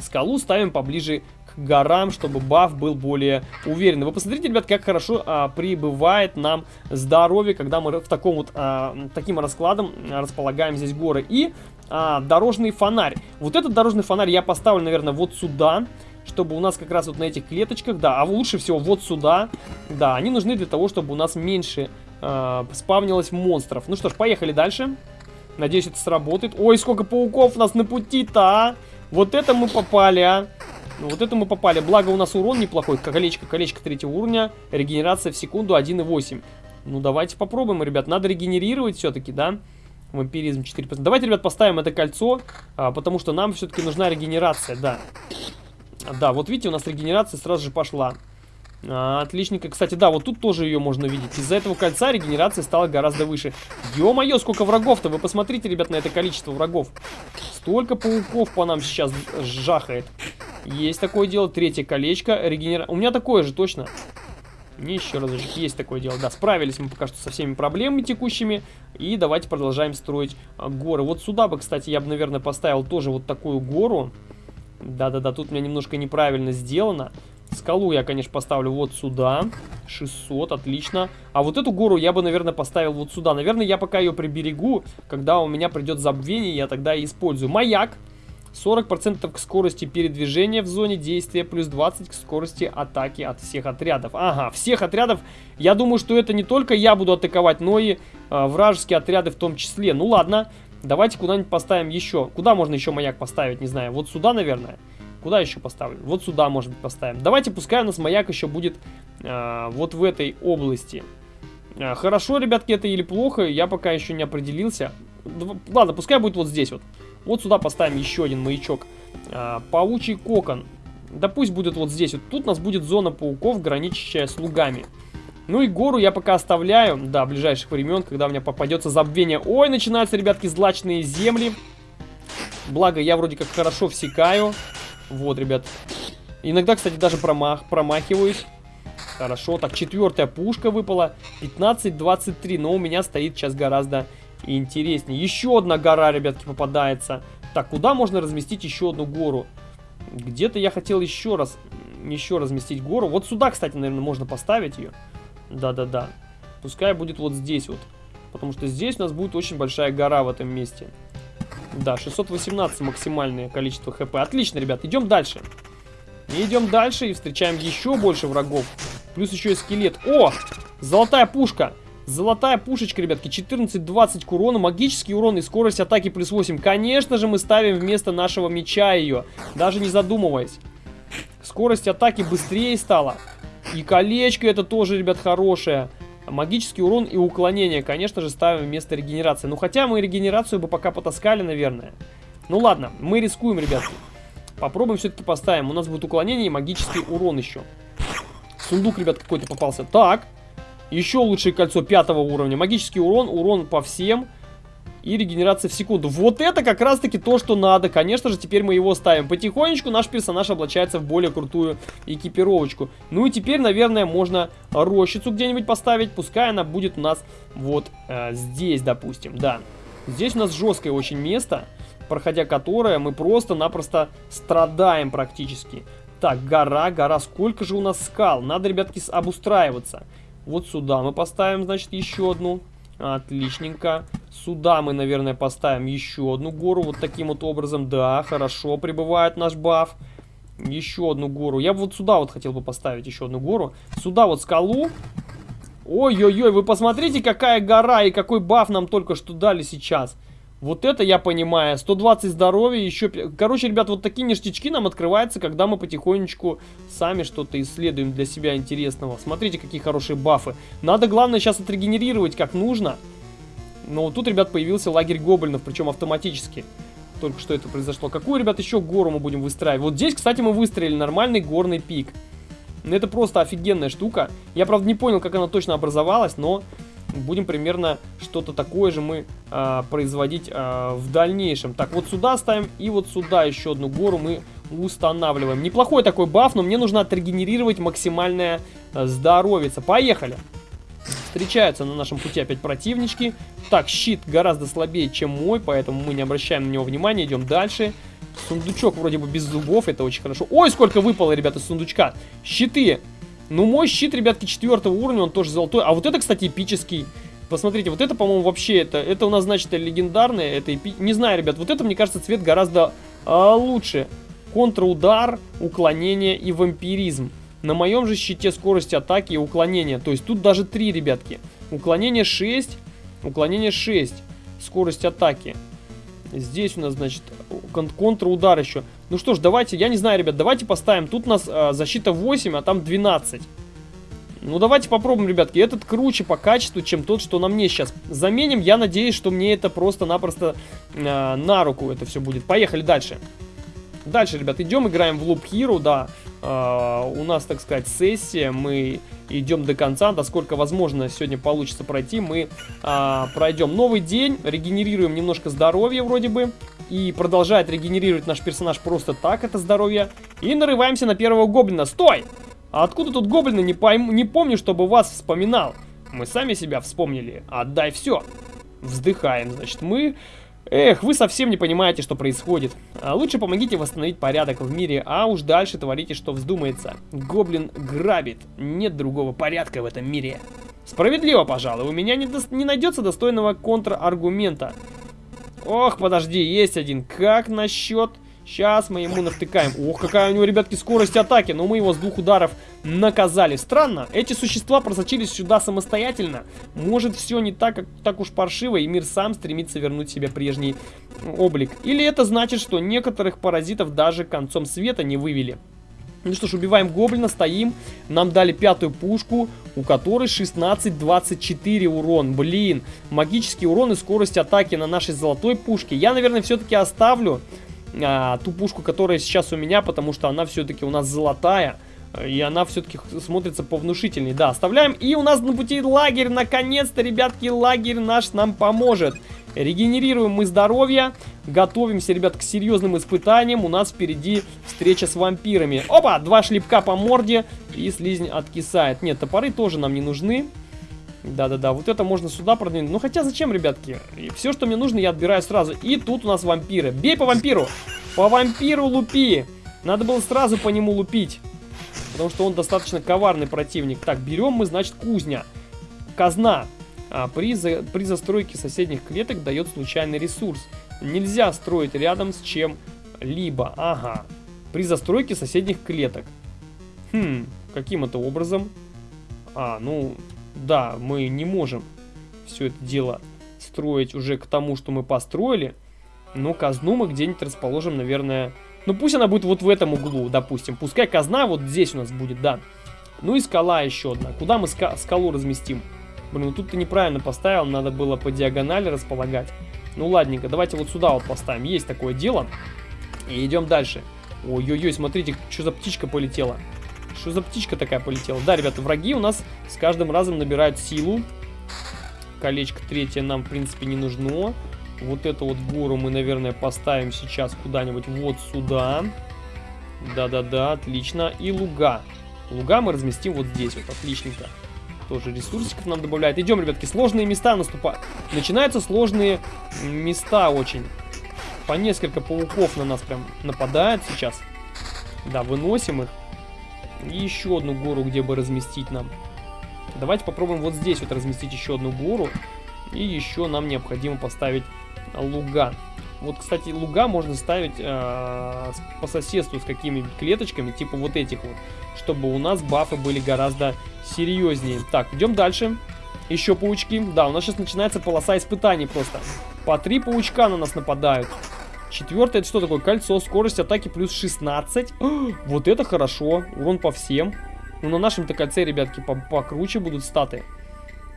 Скалу ставим поближе к горам, чтобы баф был более уверенный. Вы посмотрите, ребят, как хорошо а, прибывает нам здоровье, когда мы в таком вот а, таким раскладом располагаем здесь горы. И а, дорожный фонарь. Вот этот дорожный фонарь я поставлю, наверное, вот сюда чтобы у нас как раз вот на этих клеточках, да, а лучше всего вот сюда, да, они нужны для того, чтобы у нас меньше э, спавнилось монстров. Ну что ж, поехали дальше. Надеюсь, это сработает. Ой, сколько пауков у нас на пути-то, а! Вот это мы попали, а! Ну, вот это мы попали. Благо у нас урон неплохой. Колечко, колечко третьего уровня. Регенерация в секунду 1,8. Ну, давайте попробуем, ребят. Надо регенерировать все-таки, да? Вампиризм 4%. Давайте, ребят, поставим это кольцо, а, потому что нам все-таки нужна регенерация, да. Да, вот видите, у нас регенерация сразу же пошла. А, отличненько. Кстати, да, вот тут тоже ее можно видеть. Из-за этого кольца регенерация стала гораздо выше. Ё-моё, сколько врагов-то! Вы посмотрите, ребят, на это количество врагов. Столько пауков по нам сейчас жахает. Есть такое дело. Третье колечко. Регенера... У меня такое же, точно. Не еще разочек. Есть такое дело. Да, справились мы пока что со всеми проблемами текущими. И давайте продолжаем строить горы. Вот сюда бы, кстати, я бы, наверное, поставил тоже вот такую гору. Да-да-да, тут у меня немножко неправильно сделано. Скалу я, конечно, поставлю вот сюда. 600, отлично. А вот эту гору я бы, наверное, поставил вот сюда. Наверное, я пока ее приберегу. Когда у меня придет забвение, я тогда и использую. Маяк. 40% к скорости передвижения в зоне действия, плюс 20 к скорости атаки от всех отрядов. Ага, всех отрядов. Я думаю, что это не только я буду атаковать, но и э, вражеские отряды в том числе. Ну ладно, давайте куда-нибудь поставим еще. Куда можно еще маяк поставить, не знаю. Вот сюда, наверное. Куда еще поставлю? Вот сюда, может быть, поставим. Давайте, пускай у нас маяк еще будет э, вот в этой области. Э, хорошо, ребятки, это или плохо, я пока еще не определился. Ладно, пускай будет вот здесь вот. Вот сюда поставим еще один маячок. Э, паучий кокон. Да пусть будет вот здесь. Вот тут у нас будет зона пауков, граничащая с лугами. Ну и гору я пока оставляю до ближайших времен, когда у меня попадется забвение. Ой, начинаются, ребятки, злачные земли. Благо, я вроде как хорошо всекаю. Вот, ребят. Иногда, кстати, даже промах, промахиваюсь. Хорошо. Так, четвертая пушка выпала. 15-23. Но у меня стоит сейчас гораздо интереснее. Еще одна гора, ребятки, попадается. Так, куда можно разместить еще одну гору? Где-то я хотел еще раз, еще разместить гору. Вот сюда, кстати, наверное, можно поставить ее. Да-да-да. Пускай будет вот здесь вот. Потому что здесь у нас будет очень большая гора в этом месте. Да, 618 максимальное количество хп. Отлично, ребят, идем дальше. идем дальше и встречаем еще больше врагов. Плюс еще и скелет. О! Золотая пушка. Золотая пушечка, ребятки, 14-20 к урону, магический урон и скорость атаки плюс 8. Конечно же, мы ставим вместо нашего меча ее, даже не задумываясь. Скорость атаки быстрее стала. И колечко это тоже, ребят, хорошее. Магический урон и уклонение, конечно же, ставим вместо регенерации. Ну, хотя мы регенерацию бы пока потаскали, наверное. Ну, ладно, мы рискуем, ребятки. Попробуем все-таки поставим. У нас будет уклонение и магический урон еще. Сундук, ребят, какой-то попался. Так, еще лучшее кольцо пятого уровня. Магический урон, урон по всем и регенерация в секунду. Вот это как раз таки то, что надо. Конечно же, теперь мы его ставим. Потихонечку наш персонаж облачается в более крутую экипировочку. Ну и теперь, наверное, можно рощицу где-нибудь поставить. Пускай она будет у нас вот э, здесь, допустим. Да, здесь у нас жесткое очень место, проходя которое мы просто-напросто страдаем практически. Так, гора, гора. Сколько же у нас скал? Надо, ребятки, обустраиваться. Вот сюда мы поставим, значит, еще одну. Отличненько. Сюда мы, наверное, поставим еще одну гору. Вот таким вот образом. Да, хорошо прибывает наш баф. Еще одну гору. Я бы вот сюда вот хотел бы поставить еще одну гору. Сюда вот скалу. Ой-ой-ой, вы посмотрите, какая гора и какой баф нам только что дали сейчас. Вот это я понимаю. 120 здоровья, еще... Короче, ребят, вот такие ништячки нам открываются, когда мы потихонечку сами что-то исследуем для себя интересного. Смотрите, какие хорошие бафы. Надо, главное, сейчас отрегенерировать как нужно. Но вот тут, ребят, появился лагерь гоблинов, причем автоматически. Только что это произошло. Какую, ребят, еще гору мы будем выстраивать? Вот здесь, кстати, мы выстроили нормальный горный пик. Это просто офигенная штука. Я, правда, не понял, как она точно образовалась, но будем примерно что-то такое же мы э, производить э, в дальнейшем. Так, вот сюда ставим и вот сюда еще одну гору мы устанавливаем. Неплохой такой баф, но мне нужно отрегенерировать максимальное э, здоровье. Поехали! Встречаются на нашем пути опять противнички. Так, щит гораздо слабее, чем мой, поэтому мы не обращаем на него внимания, идем дальше. Сундучок вроде бы без зубов, это очень хорошо. Ой, сколько выпало, ребята, сундучка. Щиты ну, мой щит, ребятки, четвертого уровня, он тоже золотой. А вот это, кстати, эпический. Посмотрите, вот это, по-моему, вообще это, это у нас, значит, легендарное, это эпи... Не знаю, ребят, вот это, мне кажется, цвет гораздо а, лучше. Контрудар, уклонение и вампиризм. На моем же щите скорость атаки и уклонение. То есть тут даже 3, ребятки. Уклонение 6, уклонение 6, скорость атаки. Здесь у нас, значит, кон контрудар еще. Ну что ж, давайте, я не знаю, ребят, давайте поставим. Тут у нас э, защита 8, а там 12. Ну давайте попробуем, ребятки. Этот круче по качеству, чем тот, что на мне сейчас. Заменим, я надеюсь, что мне это просто-напросто э, на руку это все будет. Поехали дальше. Дальше, ребят, идем, играем в Loop Hero, да. Э, у нас, так сказать, сессия, мы идем до конца, насколько возможно сегодня получится пройти, мы э, пройдем новый день, регенерируем немножко здоровья вроде бы, и продолжает регенерировать наш персонаж просто так, это здоровье, и нарываемся на первого гоблина. Стой! А откуда тут гоблины? Не, пойму, не помню, чтобы вас вспоминал. Мы сами себя вспомнили. Отдай все. Вздыхаем, значит, мы... Эх, вы совсем не понимаете, что происходит. А лучше помогите восстановить порядок в мире, а уж дальше творите, что вздумается. Гоблин грабит. Нет другого порядка в этом мире. Справедливо, пожалуй. У меня не, до... не найдется достойного контраргумента. Ох, подожди, есть один. Как насчет Сейчас мы ему навтыкаем. Ох, какая у него, ребятки, скорость атаки. Но мы его с двух ударов наказали. Странно, эти существа просочились сюда самостоятельно. Может, все не так, как, так уж паршиво, и мир сам стремится вернуть себе прежний облик. Или это значит, что некоторых паразитов даже концом света не вывели. Ну что ж, убиваем гоблина, стоим. Нам дали пятую пушку, у которой 16-24 урон. Блин, магический урон и скорость атаки на нашей золотой пушке. Я, наверное, все-таки оставлю а, ту пушку, которая сейчас у меня, потому что она все-таки у нас золотая. И она все-таки смотрится повнушительней. Да, оставляем. И у нас на пути лагерь. Наконец-то, ребятки, лагерь наш нам поможет. Регенерируем мы здоровье. Готовимся, ребят, к серьезным испытаниям. У нас впереди встреча с вампирами. Опа! Два шлепка по морде. И слизнь откисает. Нет, топоры тоже нам не нужны. Да-да-да, вот это можно сюда продвинуть. Ну хотя зачем, ребятки? И все, что мне нужно, я отбираю сразу. И тут у нас вампиры. Бей по вампиру! По вампиру лупи! Надо было сразу по нему лупить. Потому что он достаточно коварный противник. Так, берем мы, значит, кузня. Казна а, при, за, при застройке соседних клеток дает случайный ресурс. Нельзя строить рядом с чем-либо. Ага. При застройке соседних клеток. Хм, каким это образом? А, ну, да, мы не можем все это дело строить уже к тому, что мы построили. Но казну мы где-нибудь расположим, наверное... Ну, пусть она будет вот в этом углу, допустим. Пускай казна вот здесь у нас будет, да. Ну и скала еще одна. Куда мы ска скалу разместим? Блин, ну тут ты неправильно поставил, надо было по диагонали располагать. Ну ладненько, давайте вот сюда вот поставим. Есть такое дело. И идем дальше. Ой-ой-ой, смотрите, что за птичка полетела. Что за птичка такая полетела? Да, ребята, враги у нас с каждым разом набирают силу. Колечко третье нам, в принципе, не нужно. Вот эту вот гору мы, наверное, поставим сейчас куда-нибудь вот сюда. Да-да-да, отлично. И луга. Луга мы разместим вот здесь вот, отличненько. Тоже ресурсиков нам добавляет. Идем, ребятки, сложные места наступают. Начинаются сложные места очень. По несколько пауков на нас прям нападают сейчас. Да, выносим их. И еще одну гору, где бы разместить нам. Давайте попробуем вот здесь вот разместить еще одну гору. И еще нам необходимо поставить луга. Вот, кстати, луга можно ставить э, по соседству с какими-нибудь клеточками, типа вот этих вот, чтобы у нас бафы были гораздо серьезнее. Так, идем дальше. Еще паучки. Да, у нас сейчас начинается полоса испытаний просто. По три паучка на нас нападают. Четвертое, это что такое? Кольцо, скорость атаки плюс 16. О, вот это хорошо. Урон по всем. Ну, на нашем-то кольце, ребятки, по покруче будут статы.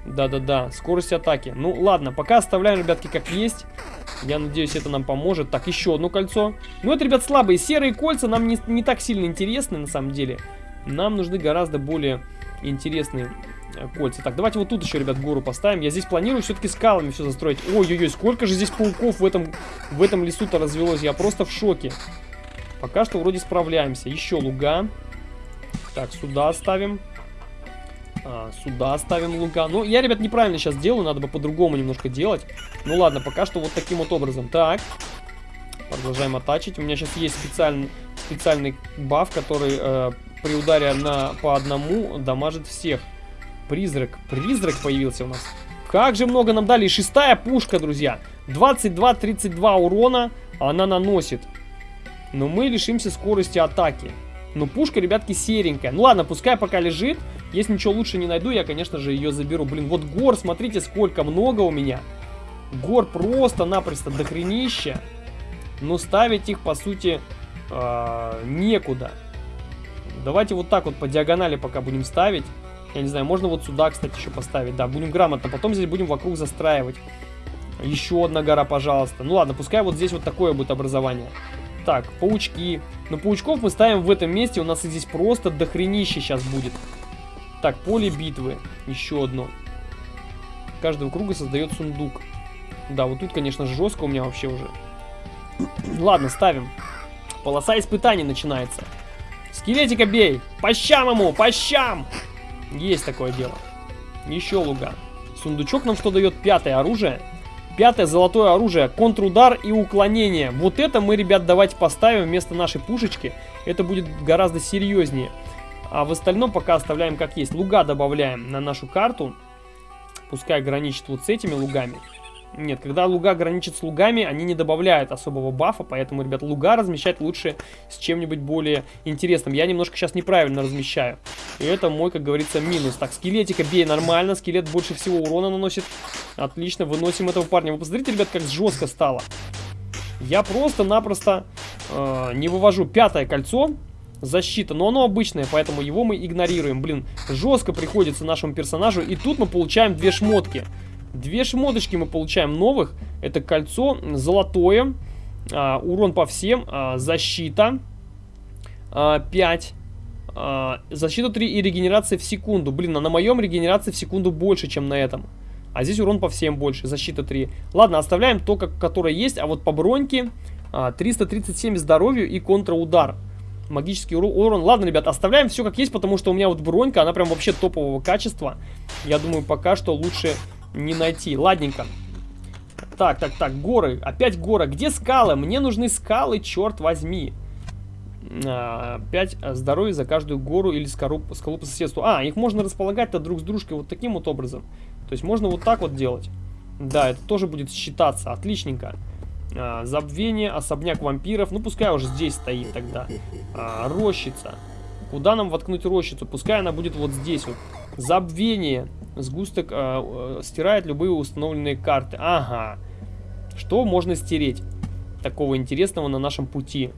Да-да-да, скорость атаки. Ну, ладно, пока оставляем, ребятки, как есть. Я надеюсь, это нам поможет. Так, еще одно кольцо. Ну, это, ребят, слабые. Серые кольца нам не, не так сильно интересны, на самом деле. Нам нужны гораздо более интересные кольца. Так, давайте вот тут еще, ребят, гору поставим. Я здесь планирую все-таки скалами все застроить. Ой-ой-ой, сколько же здесь пауков в этом, в этом лесу-то развелось. Я просто в шоке. Пока что вроде справляемся. Еще луга. Так, сюда ставим. А, сюда ставим луга. Ну, я, ребят, неправильно сейчас делаю, надо бы по-другому немножко делать. Ну ладно, пока что вот таким вот образом. Так, продолжаем атачить. У меня сейчас есть специальный, специальный баф, который э, при ударе на, по одному дамажит всех. Призрак, призрак появился у нас. Как же много нам дали. Шестая пушка, друзья. 22-32 урона она наносит. Но мы лишимся скорости атаки. Но пушка, ребятки, серенькая. Ну ладно, пускай пока лежит. Если ничего лучше не найду, я, конечно же, ее заберу. Блин, вот гор, смотрите, сколько много у меня. Гор просто-напросто дохренища. Но ставить их, по сути, э некуда. Давайте вот так вот по диагонали пока будем ставить. Я не знаю, можно вот сюда, кстати, еще поставить. Да, будем грамотно. Потом здесь будем вокруг застраивать. Еще одна гора, пожалуйста. Ну ладно, пускай вот здесь вот такое будет образование. Так, паучки. Но паучков мы ставим в этом месте. У нас здесь просто дохренище сейчас будет. Так, поле битвы. Еще одно. Каждого круга создает сундук. Да, вот тут, конечно, жестко у меня вообще уже. Ладно, ставим. Полоса испытаний начинается. Скелетика бей! По щам ему! По щам! Есть такое дело. Еще луга. Сундучок нам что дает? Пятое оружие. Пятое золотое оружие. Контрудар и уклонение. Вот это мы, ребят, давайте поставим вместо нашей пушечки. Это будет гораздо серьезнее. А в остальном пока оставляем как есть. Луга добавляем на нашу карту. Пускай граничит вот с этими лугами. Нет, когда луга граничит с лугами, они не добавляют особого бафа, поэтому, ребят, луга размещать лучше с чем-нибудь более интересным. Я немножко сейчас неправильно размещаю. И это мой, как говорится, минус. Так, скелетика бей нормально, скелет больше всего урона наносит. Отлично, выносим этого парня. Вы посмотрите, ребят, как жестко стало. Я просто-напросто э, не вывожу пятое кольцо, защита, но оно обычное, поэтому его мы игнорируем. Блин, жестко приходится нашему персонажу, и тут мы получаем две шмотки. Две шмоточки мы получаем новых. Это кольцо золотое. А, урон по всем. А, защита. А, 5. А, защита 3 и регенерация в секунду. Блин, а на моем регенерация в секунду больше, чем на этом. А здесь урон по всем больше. Защита 3. Ладно, оставляем то, как, которое есть. А вот по броньке а, 337 здоровью и контраудар. Магический урон. Ладно, ребят, оставляем все как есть, потому что у меня вот бронька, она прям вообще топового качества. Я думаю, пока что лучше не найти. Ладненько. Так, так, так, горы. Опять горы. Где скалы? Мне нужны скалы, черт возьми. 5 а, здоровья за каждую гору или скалу по соседству. А, их можно располагать-то друг с дружкой вот таким вот образом. То есть можно вот так вот делать. Да, это тоже будет считаться. Отличненько. А, забвение, особняк вампиров. Ну, пускай уже здесь стоит тогда. А, рощица. Куда нам воткнуть рощицу? Пускай она будет вот здесь вот. Забвение. Сгусток э, стирает любые установленные карты. Ага. Что можно стереть такого интересного на нашем пути?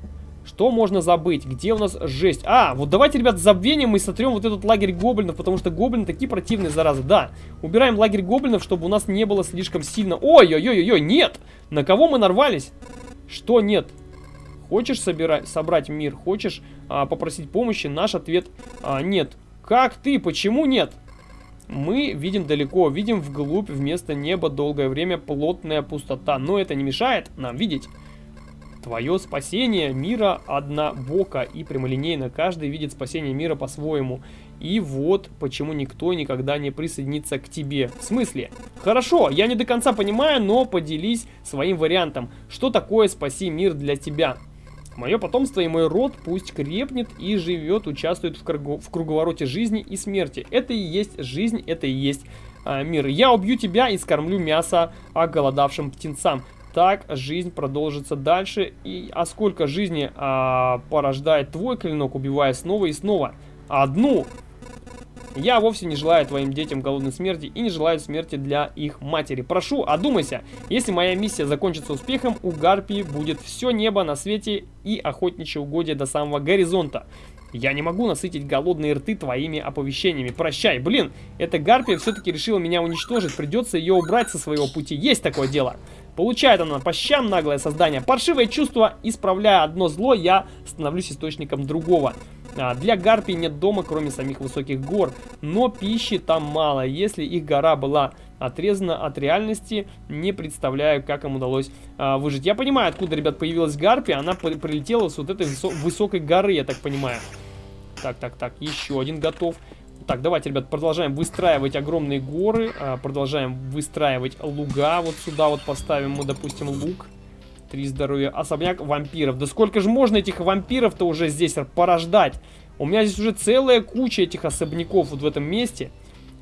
Что можно забыть? Где у нас жесть? А, вот давайте, ребят, забвением мы сотрем вот этот лагерь гоблинов, потому что гоблины такие противные, заразы. Да, убираем лагерь гоблинов, чтобы у нас не было слишком сильно... Ой-ой-ой-ой, нет! На кого мы нарвались? Что нет? Хочешь собирать, собрать мир? Хочешь а, попросить помощи? Наш ответ а, нет. Как ты? Почему нет? Мы видим далеко, видим вглубь вместо неба долгое время плотная пустота, но это не мешает нам видеть. Твое спасение мира однобоко и прямолинейно. Каждый видит спасение мира по-своему. И вот почему никто никогда не присоединится к тебе. В смысле? Хорошо, я не до конца понимаю, но поделись своим вариантом. Что такое спаси мир для тебя? Мое потомство и мой род пусть крепнет и живет, участвует в, кругу, в круговороте жизни и смерти. Это и есть жизнь, это и есть э, мир. Я убью тебя и скормлю мясо оголодавшим птенцам. Так жизнь продолжится дальше. И, а сколько жизни а, порождает твой клинок, убивая снова и снова? Одну! Я вовсе не желаю твоим детям голодной смерти и не желаю смерти для их матери. Прошу, одумайся. Если моя миссия закончится успехом, у Гарпии будет все небо на свете и охотничье угодье до самого горизонта. Я не могу насытить голодные рты твоими оповещениями. Прощай. Блин, эта Гарпия все-таки решила меня уничтожить. Придется ее убрать со своего пути. Есть такое дело. Получает она по щам наглое создание. Паршивое чувство, исправляя одно зло, я становлюсь источником другого. А, для гарпий нет дома, кроме самих высоких гор, но пищи там мало. Если их гора была отрезана от реальности, не представляю, как им удалось а, выжить. Я понимаю, откуда, ребят, появилась гарпия. Она прилетела с вот этой высо высокой горы, я так понимаю. Так, так, так, еще один готов. Так, давайте, ребят, продолжаем выстраивать огромные горы, а, продолжаем выстраивать луга. Вот сюда вот поставим мы, допустим, луг. Три здоровья. Особняк вампиров. Да сколько же можно этих вампиров-то уже здесь порождать? У меня здесь уже целая куча этих особняков вот в этом месте.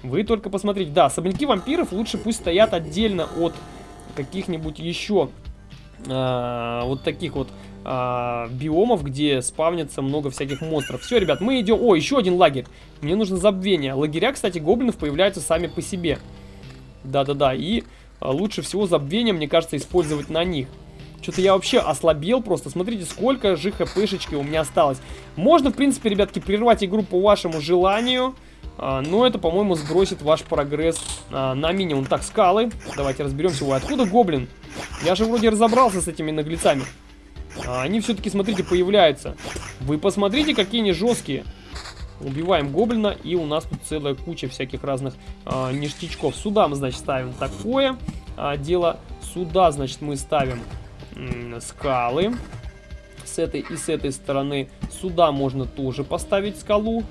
Вы только посмотрите. Да, особняки вампиров лучше пусть стоят отдельно от каких-нибудь еще э, вот таких вот э, биомов, где спавнится много всяких монстров. Все, ребят, мы идем... О, еще один лагерь. Мне нужно забвение. Лагеря, кстати, гоблинов появляются сами по себе. Да-да-да, и э, лучше всего забвение, мне кажется, использовать на них. Что-то я вообще ослабел просто. Смотрите, сколько же хпшечки у меня осталось. Можно, в принципе, ребятки, прервать игру по вашему желанию. А, но это, по-моему, сбросит ваш прогресс на минимум. Так, скалы. Давайте разберемся. Ой, откуда гоблин? Я же вроде разобрался с этими наглецами. А, они все-таки, смотрите, появляются. Вы посмотрите, какие они жесткие. Убиваем гоблина, и у нас тут целая куча всяких разных а, ништячков. Сюда мы, значит, ставим такое а, дело. Сюда, значит, мы ставим скалы. С этой и с этой стороны сюда можно тоже поставить скалу.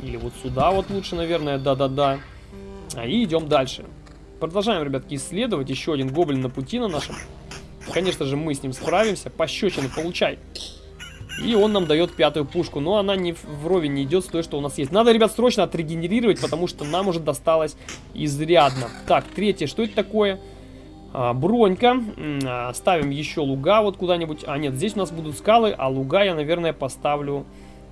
Или вот сюда вот лучше, наверное, да-да-да. А и идем дальше. Продолжаем, ребятки, исследовать. Еще один гоблин на пути на нашем. Конечно же, мы с ним справимся. Пощечины получай. И он нам дает пятую пушку. Но она не вровень не идет с той, что у нас есть. Надо, ребят, срочно отрегенерировать, потому что нам уже досталось изрядно. Так, третье. Что это такое? а, бронька. А, ставим еще луга вот куда-нибудь. А нет, здесь у нас будут скалы, а луга я, наверное, поставлю...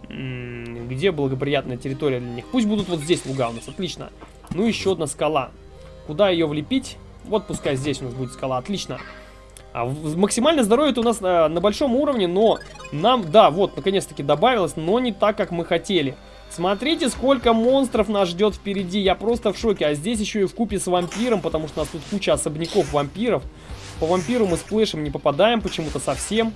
Где благоприятная территория для них? Пусть будут вот здесь луга у нас, отлично. Ну, еще одна скала. Куда ее влепить? Вот пускай здесь у нас будет скала, отлично. А максимальное здоровье у нас а, на большом уровне, но нам, да, вот, наконец-таки добавилось, но не так, как мы хотели. Смотрите, сколько монстров нас ждет впереди. Я просто в шоке. А здесь еще и в купе с вампиром, потому что у нас тут куча особняков вампиров. По вампиру мы с плэшем не попадаем почему-то совсем.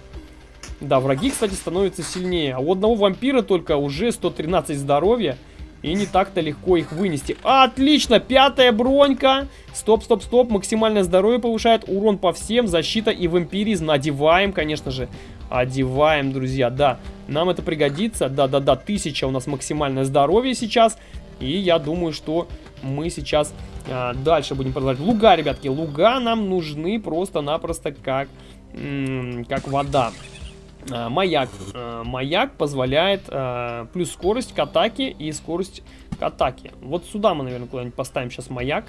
Да, враги, кстати, становятся сильнее. А у одного вампира только уже 113 здоровья. И не так-то легко их вынести. Отлично, пятая бронька. Стоп, стоп, стоп. Максимальное здоровье повышает. Урон по всем. Защита и вампиризм. Надеваем, конечно же. Одеваем, друзья, да. Нам это пригодится. Да-да-да, тысяча у нас максимальное здоровье сейчас. И я думаю, что мы сейчас а, дальше будем продолжать. Луга, ребятки, луга нам нужны просто-напросто как, как вода. А, маяк. А, маяк позволяет а, плюс скорость к атаке и скорость к атаке. Вот сюда мы, наверное, куда-нибудь поставим сейчас маяк.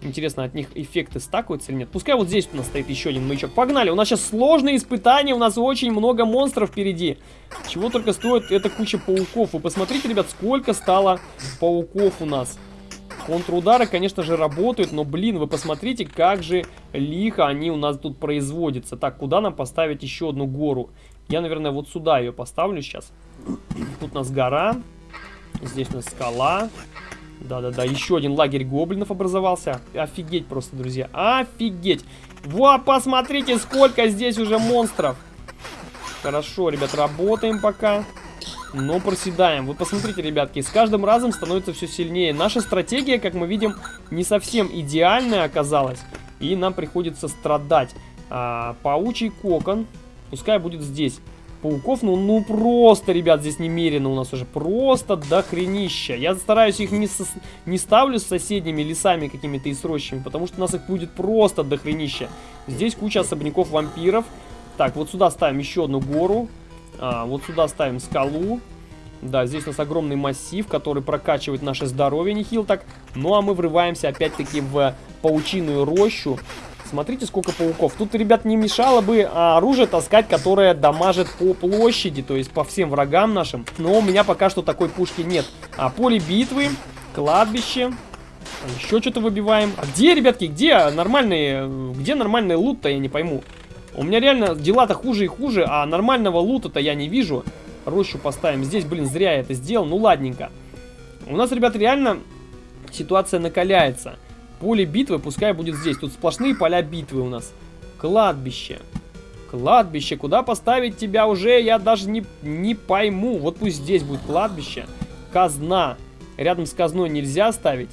Интересно, от них эффекты стакаются или нет? Пускай вот здесь у нас стоит еще один маячок. Погнали! У нас сейчас сложные испытания, у нас очень много монстров впереди. Чего только стоит эта куча пауков. Вы посмотрите, ребят, сколько стало пауков у нас. Контрудары, конечно же, работают, но, блин, вы посмотрите, как же лихо они у нас тут производятся. Так, куда нам поставить еще одну гору? Я, наверное, вот сюда ее поставлю сейчас. Тут у нас гора. Здесь у нас скала. Да-да-да, еще один лагерь гоблинов образовался. Офигеть просто, друзья. Офигеть. Во, посмотрите, сколько здесь уже монстров. Хорошо, ребят, работаем пока. Но проседаем. Вы посмотрите, ребятки, с каждым разом становится все сильнее. Наша стратегия, как мы видим, не совсем идеальная оказалась. И нам приходится страдать. А, паучий кокон. Пускай будет здесь. Пауков, ну, ну просто, ребят, здесь немерено у нас уже. Просто дохренища. Я стараюсь их не, со, не ставлю с соседними лесами какими-то и с потому что у нас их будет просто дохренища. Здесь куча особняков вампиров. Так, вот сюда ставим еще одну гору. А, вот сюда ставим скалу. Да, здесь у нас огромный массив, который прокачивает наше здоровье, нехил так. Ну, а мы врываемся опять-таки в паучиную рощу. Смотрите, сколько пауков. Тут, ребят, не мешало бы а, оружие таскать, которое дамажит по площади, то есть по всем врагам нашим. Но у меня пока что такой пушки нет. А поле битвы, кладбище, еще что-то выбиваем. А где, ребятки, где нормальные, где нормальный лут-то, я не пойму. У меня реально дела-то хуже и хуже, а нормального лута-то я не вижу. Рощу поставим. Здесь, блин, зря я это сделал. Ну, ладненько. У нас, ребят, реально ситуация накаляется. Поле битвы пускай будет здесь. Тут сплошные поля битвы у нас. Кладбище. Кладбище. Куда поставить тебя уже, я даже не, не пойму. Вот пусть здесь будет кладбище. Казна. Рядом с казной нельзя ставить.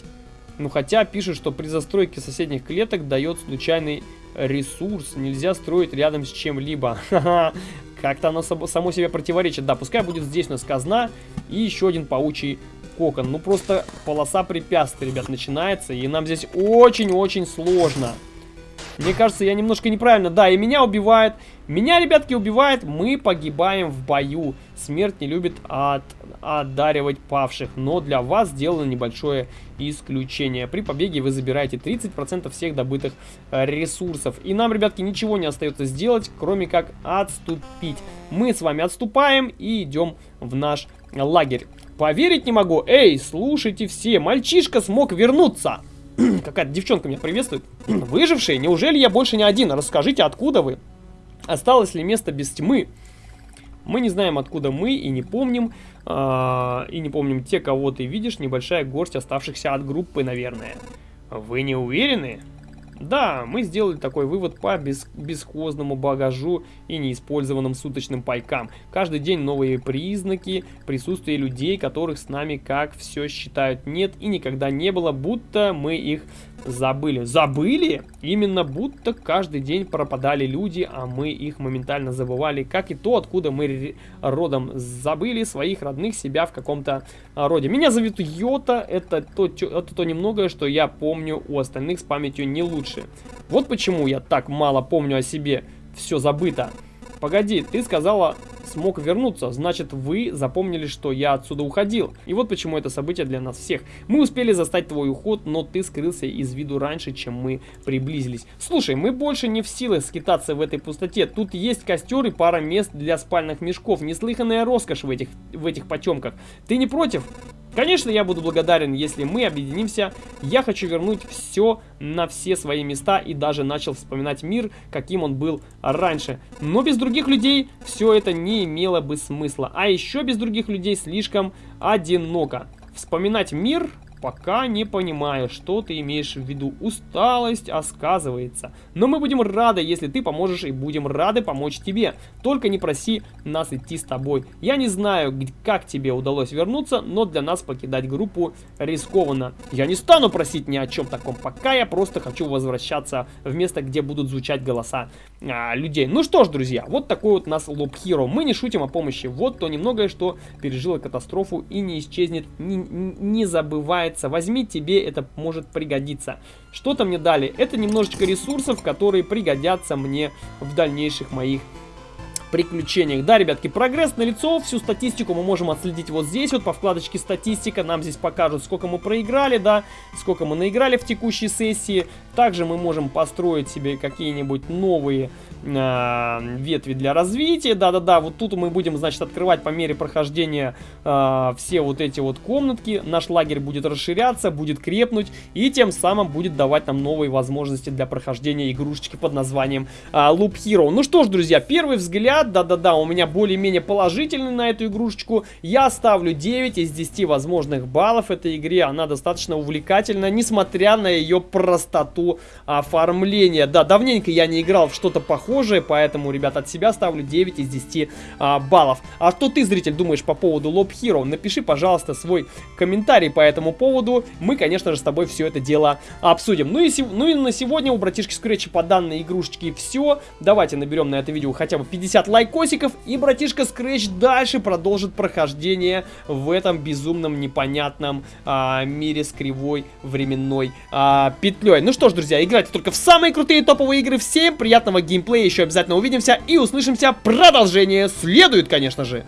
Ну, хотя пишут, что при застройке соседних клеток дает случайный ресурс. Нельзя строить рядом с чем-либо. Как-то оно само себе противоречит. Да, пускай будет здесь у нас казна и еще один паучий кокон. Ну, просто полоса препятствий, ребят, начинается. И нам здесь очень-очень сложно. Мне кажется, я немножко неправильно. Да, и меня убивает. Меня, ребятки, убивает. Мы погибаем в бою. Смерть не любит от, одаривать павших. Но для вас сделано небольшое исключение. При побеге вы забираете 30% всех добытых э, ресурсов. И нам, ребятки, ничего не остается сделать, кроме как отступить. Мы с вами отступаем и идем в наш лагерь. Поверить не могу. Эй, слушайте все, мальчишка смог вернуться. Какая-то девчонка меня приветствует. Выжившие, неужели я больше не один? Расскажите, откуда вы? Осталось ли место без тьмы? Мы не знаем, откуда мы, и не помним. Э, и не помним те, кого ты видишь. Небольшая горсть оставшихся от группы, наверное. Вы не уверены? Да, мы сделали такой вывод по бес бесхозному багажу и неиспользованным суточным пайкам. Каждый день новые признаки присутствия людей, которых с нами, как все считают, нет и никогда не было, будто мы их забыли. Забыли? Именно будто каждый день пропадали люди, а мы их моментально забывали, как и то, откуда мы родом забыли своих родных себя в каком-то роде. Меня зовут Йота, это то, это то немногое, что я помню у остальных с памятью не лучше. Вот почему я так мало помню о себе, все забыто. Погоди, ты сказала смог вернуться. Значит, вы запомнили, что я отсюда уходил. И вот почему это событие для нас всех. Мы успели застать твой уход, но ты скрылся из виду раньше, чем мы приблизились. Слушай, мы больше не в силах скитаться в этой пустоте. Тут есть костер и пара мест для спальных мешков. Неслыханная роскошь в этих, в этих потемках. Ты не против? Конечно, я буду благодарен, если мы объединимся. Я хочу вернуть все на все свои места и даже начал вспоминать мир, каким он был раньше. Но без других людей все это не имело бы смысла. А еще без других людей слишком одиноко. Вспоминать мир Пока не понимаю, что ты имеешь в виду. Усталость, а сказывается. Но мы будем рады, если ты поможешь, и будем рады помочь тебе. Только не проси нас идти с тобой. Я не знаю, как тебе удалось вернуться, но для нас покидать группу рискованно. Я не стану просить ни о чем таком, пока я просто хочу возвращаться в место, где будут звучать голоса а, людей. Ну что ж, друзья, вот такой вот нас Лоб Хиро. Мы не шутим о помощи. Вот то немногое, что пережило катастрофу и не исчезнет, не, не забывает нравится, возьми, тебе это может пригодиться. Что-то мне дали. Это немножечко ресурсов, которые пригодятся мне в дальнейших моих приключениях. Да, ребятки, прогресс на лицо, всю статистику мы можем отследить вот здесь, вот по вкладочке статистика, нам здесь покажут, сколько мы проиграли, да, сколько мы наиграли в текущей сессии. Также мы можем построить себе какие-нибудь новые э, ветви для развития. Да-да-да, вот тут мы будем, значит, открывать по мере прохождения э, все вот эти вот комнатки. Наш лагерь будет расширяться, будет крепнуть и тем самым будет давать нам новые возможности для прохождения игрушечки под названием э, Loop Hero. Ну что ж, друзья, первый взгляд, да-да-да, у меня более-менее положительный на эту игрушечку. Я ставлю 9 из 10 возможных баллов этой игре. Она достаточно увлекательна, несмотря на ее простоту оформления. Да, давненько я не играл в что-то похожее похожие, поэтому, ребят, от себя ставлю 9 из 10 а, баллов. А что ты, зритель, думаешь по поводу Lob Hero? Напиши, пожалуйста, свой комментарий по этому поводу. Мы, конечно же, с тобой все это дело обсудим. Ну и, ну и на сегодня у братишки Скретча по данной игрушечке все. Давайте наберем на это видео хотя бы 50 лайкосиков, и братишка Скретч дальше продолжит прохождение в этом безумном непонятном а, мире с кривой временной а, петлей. Ну что ж, друзья, играйте только в самые крутые топовые игры. Всем приятного геймплея еще обязательно увидимся и услышимся. Продолжение следует, конечно же.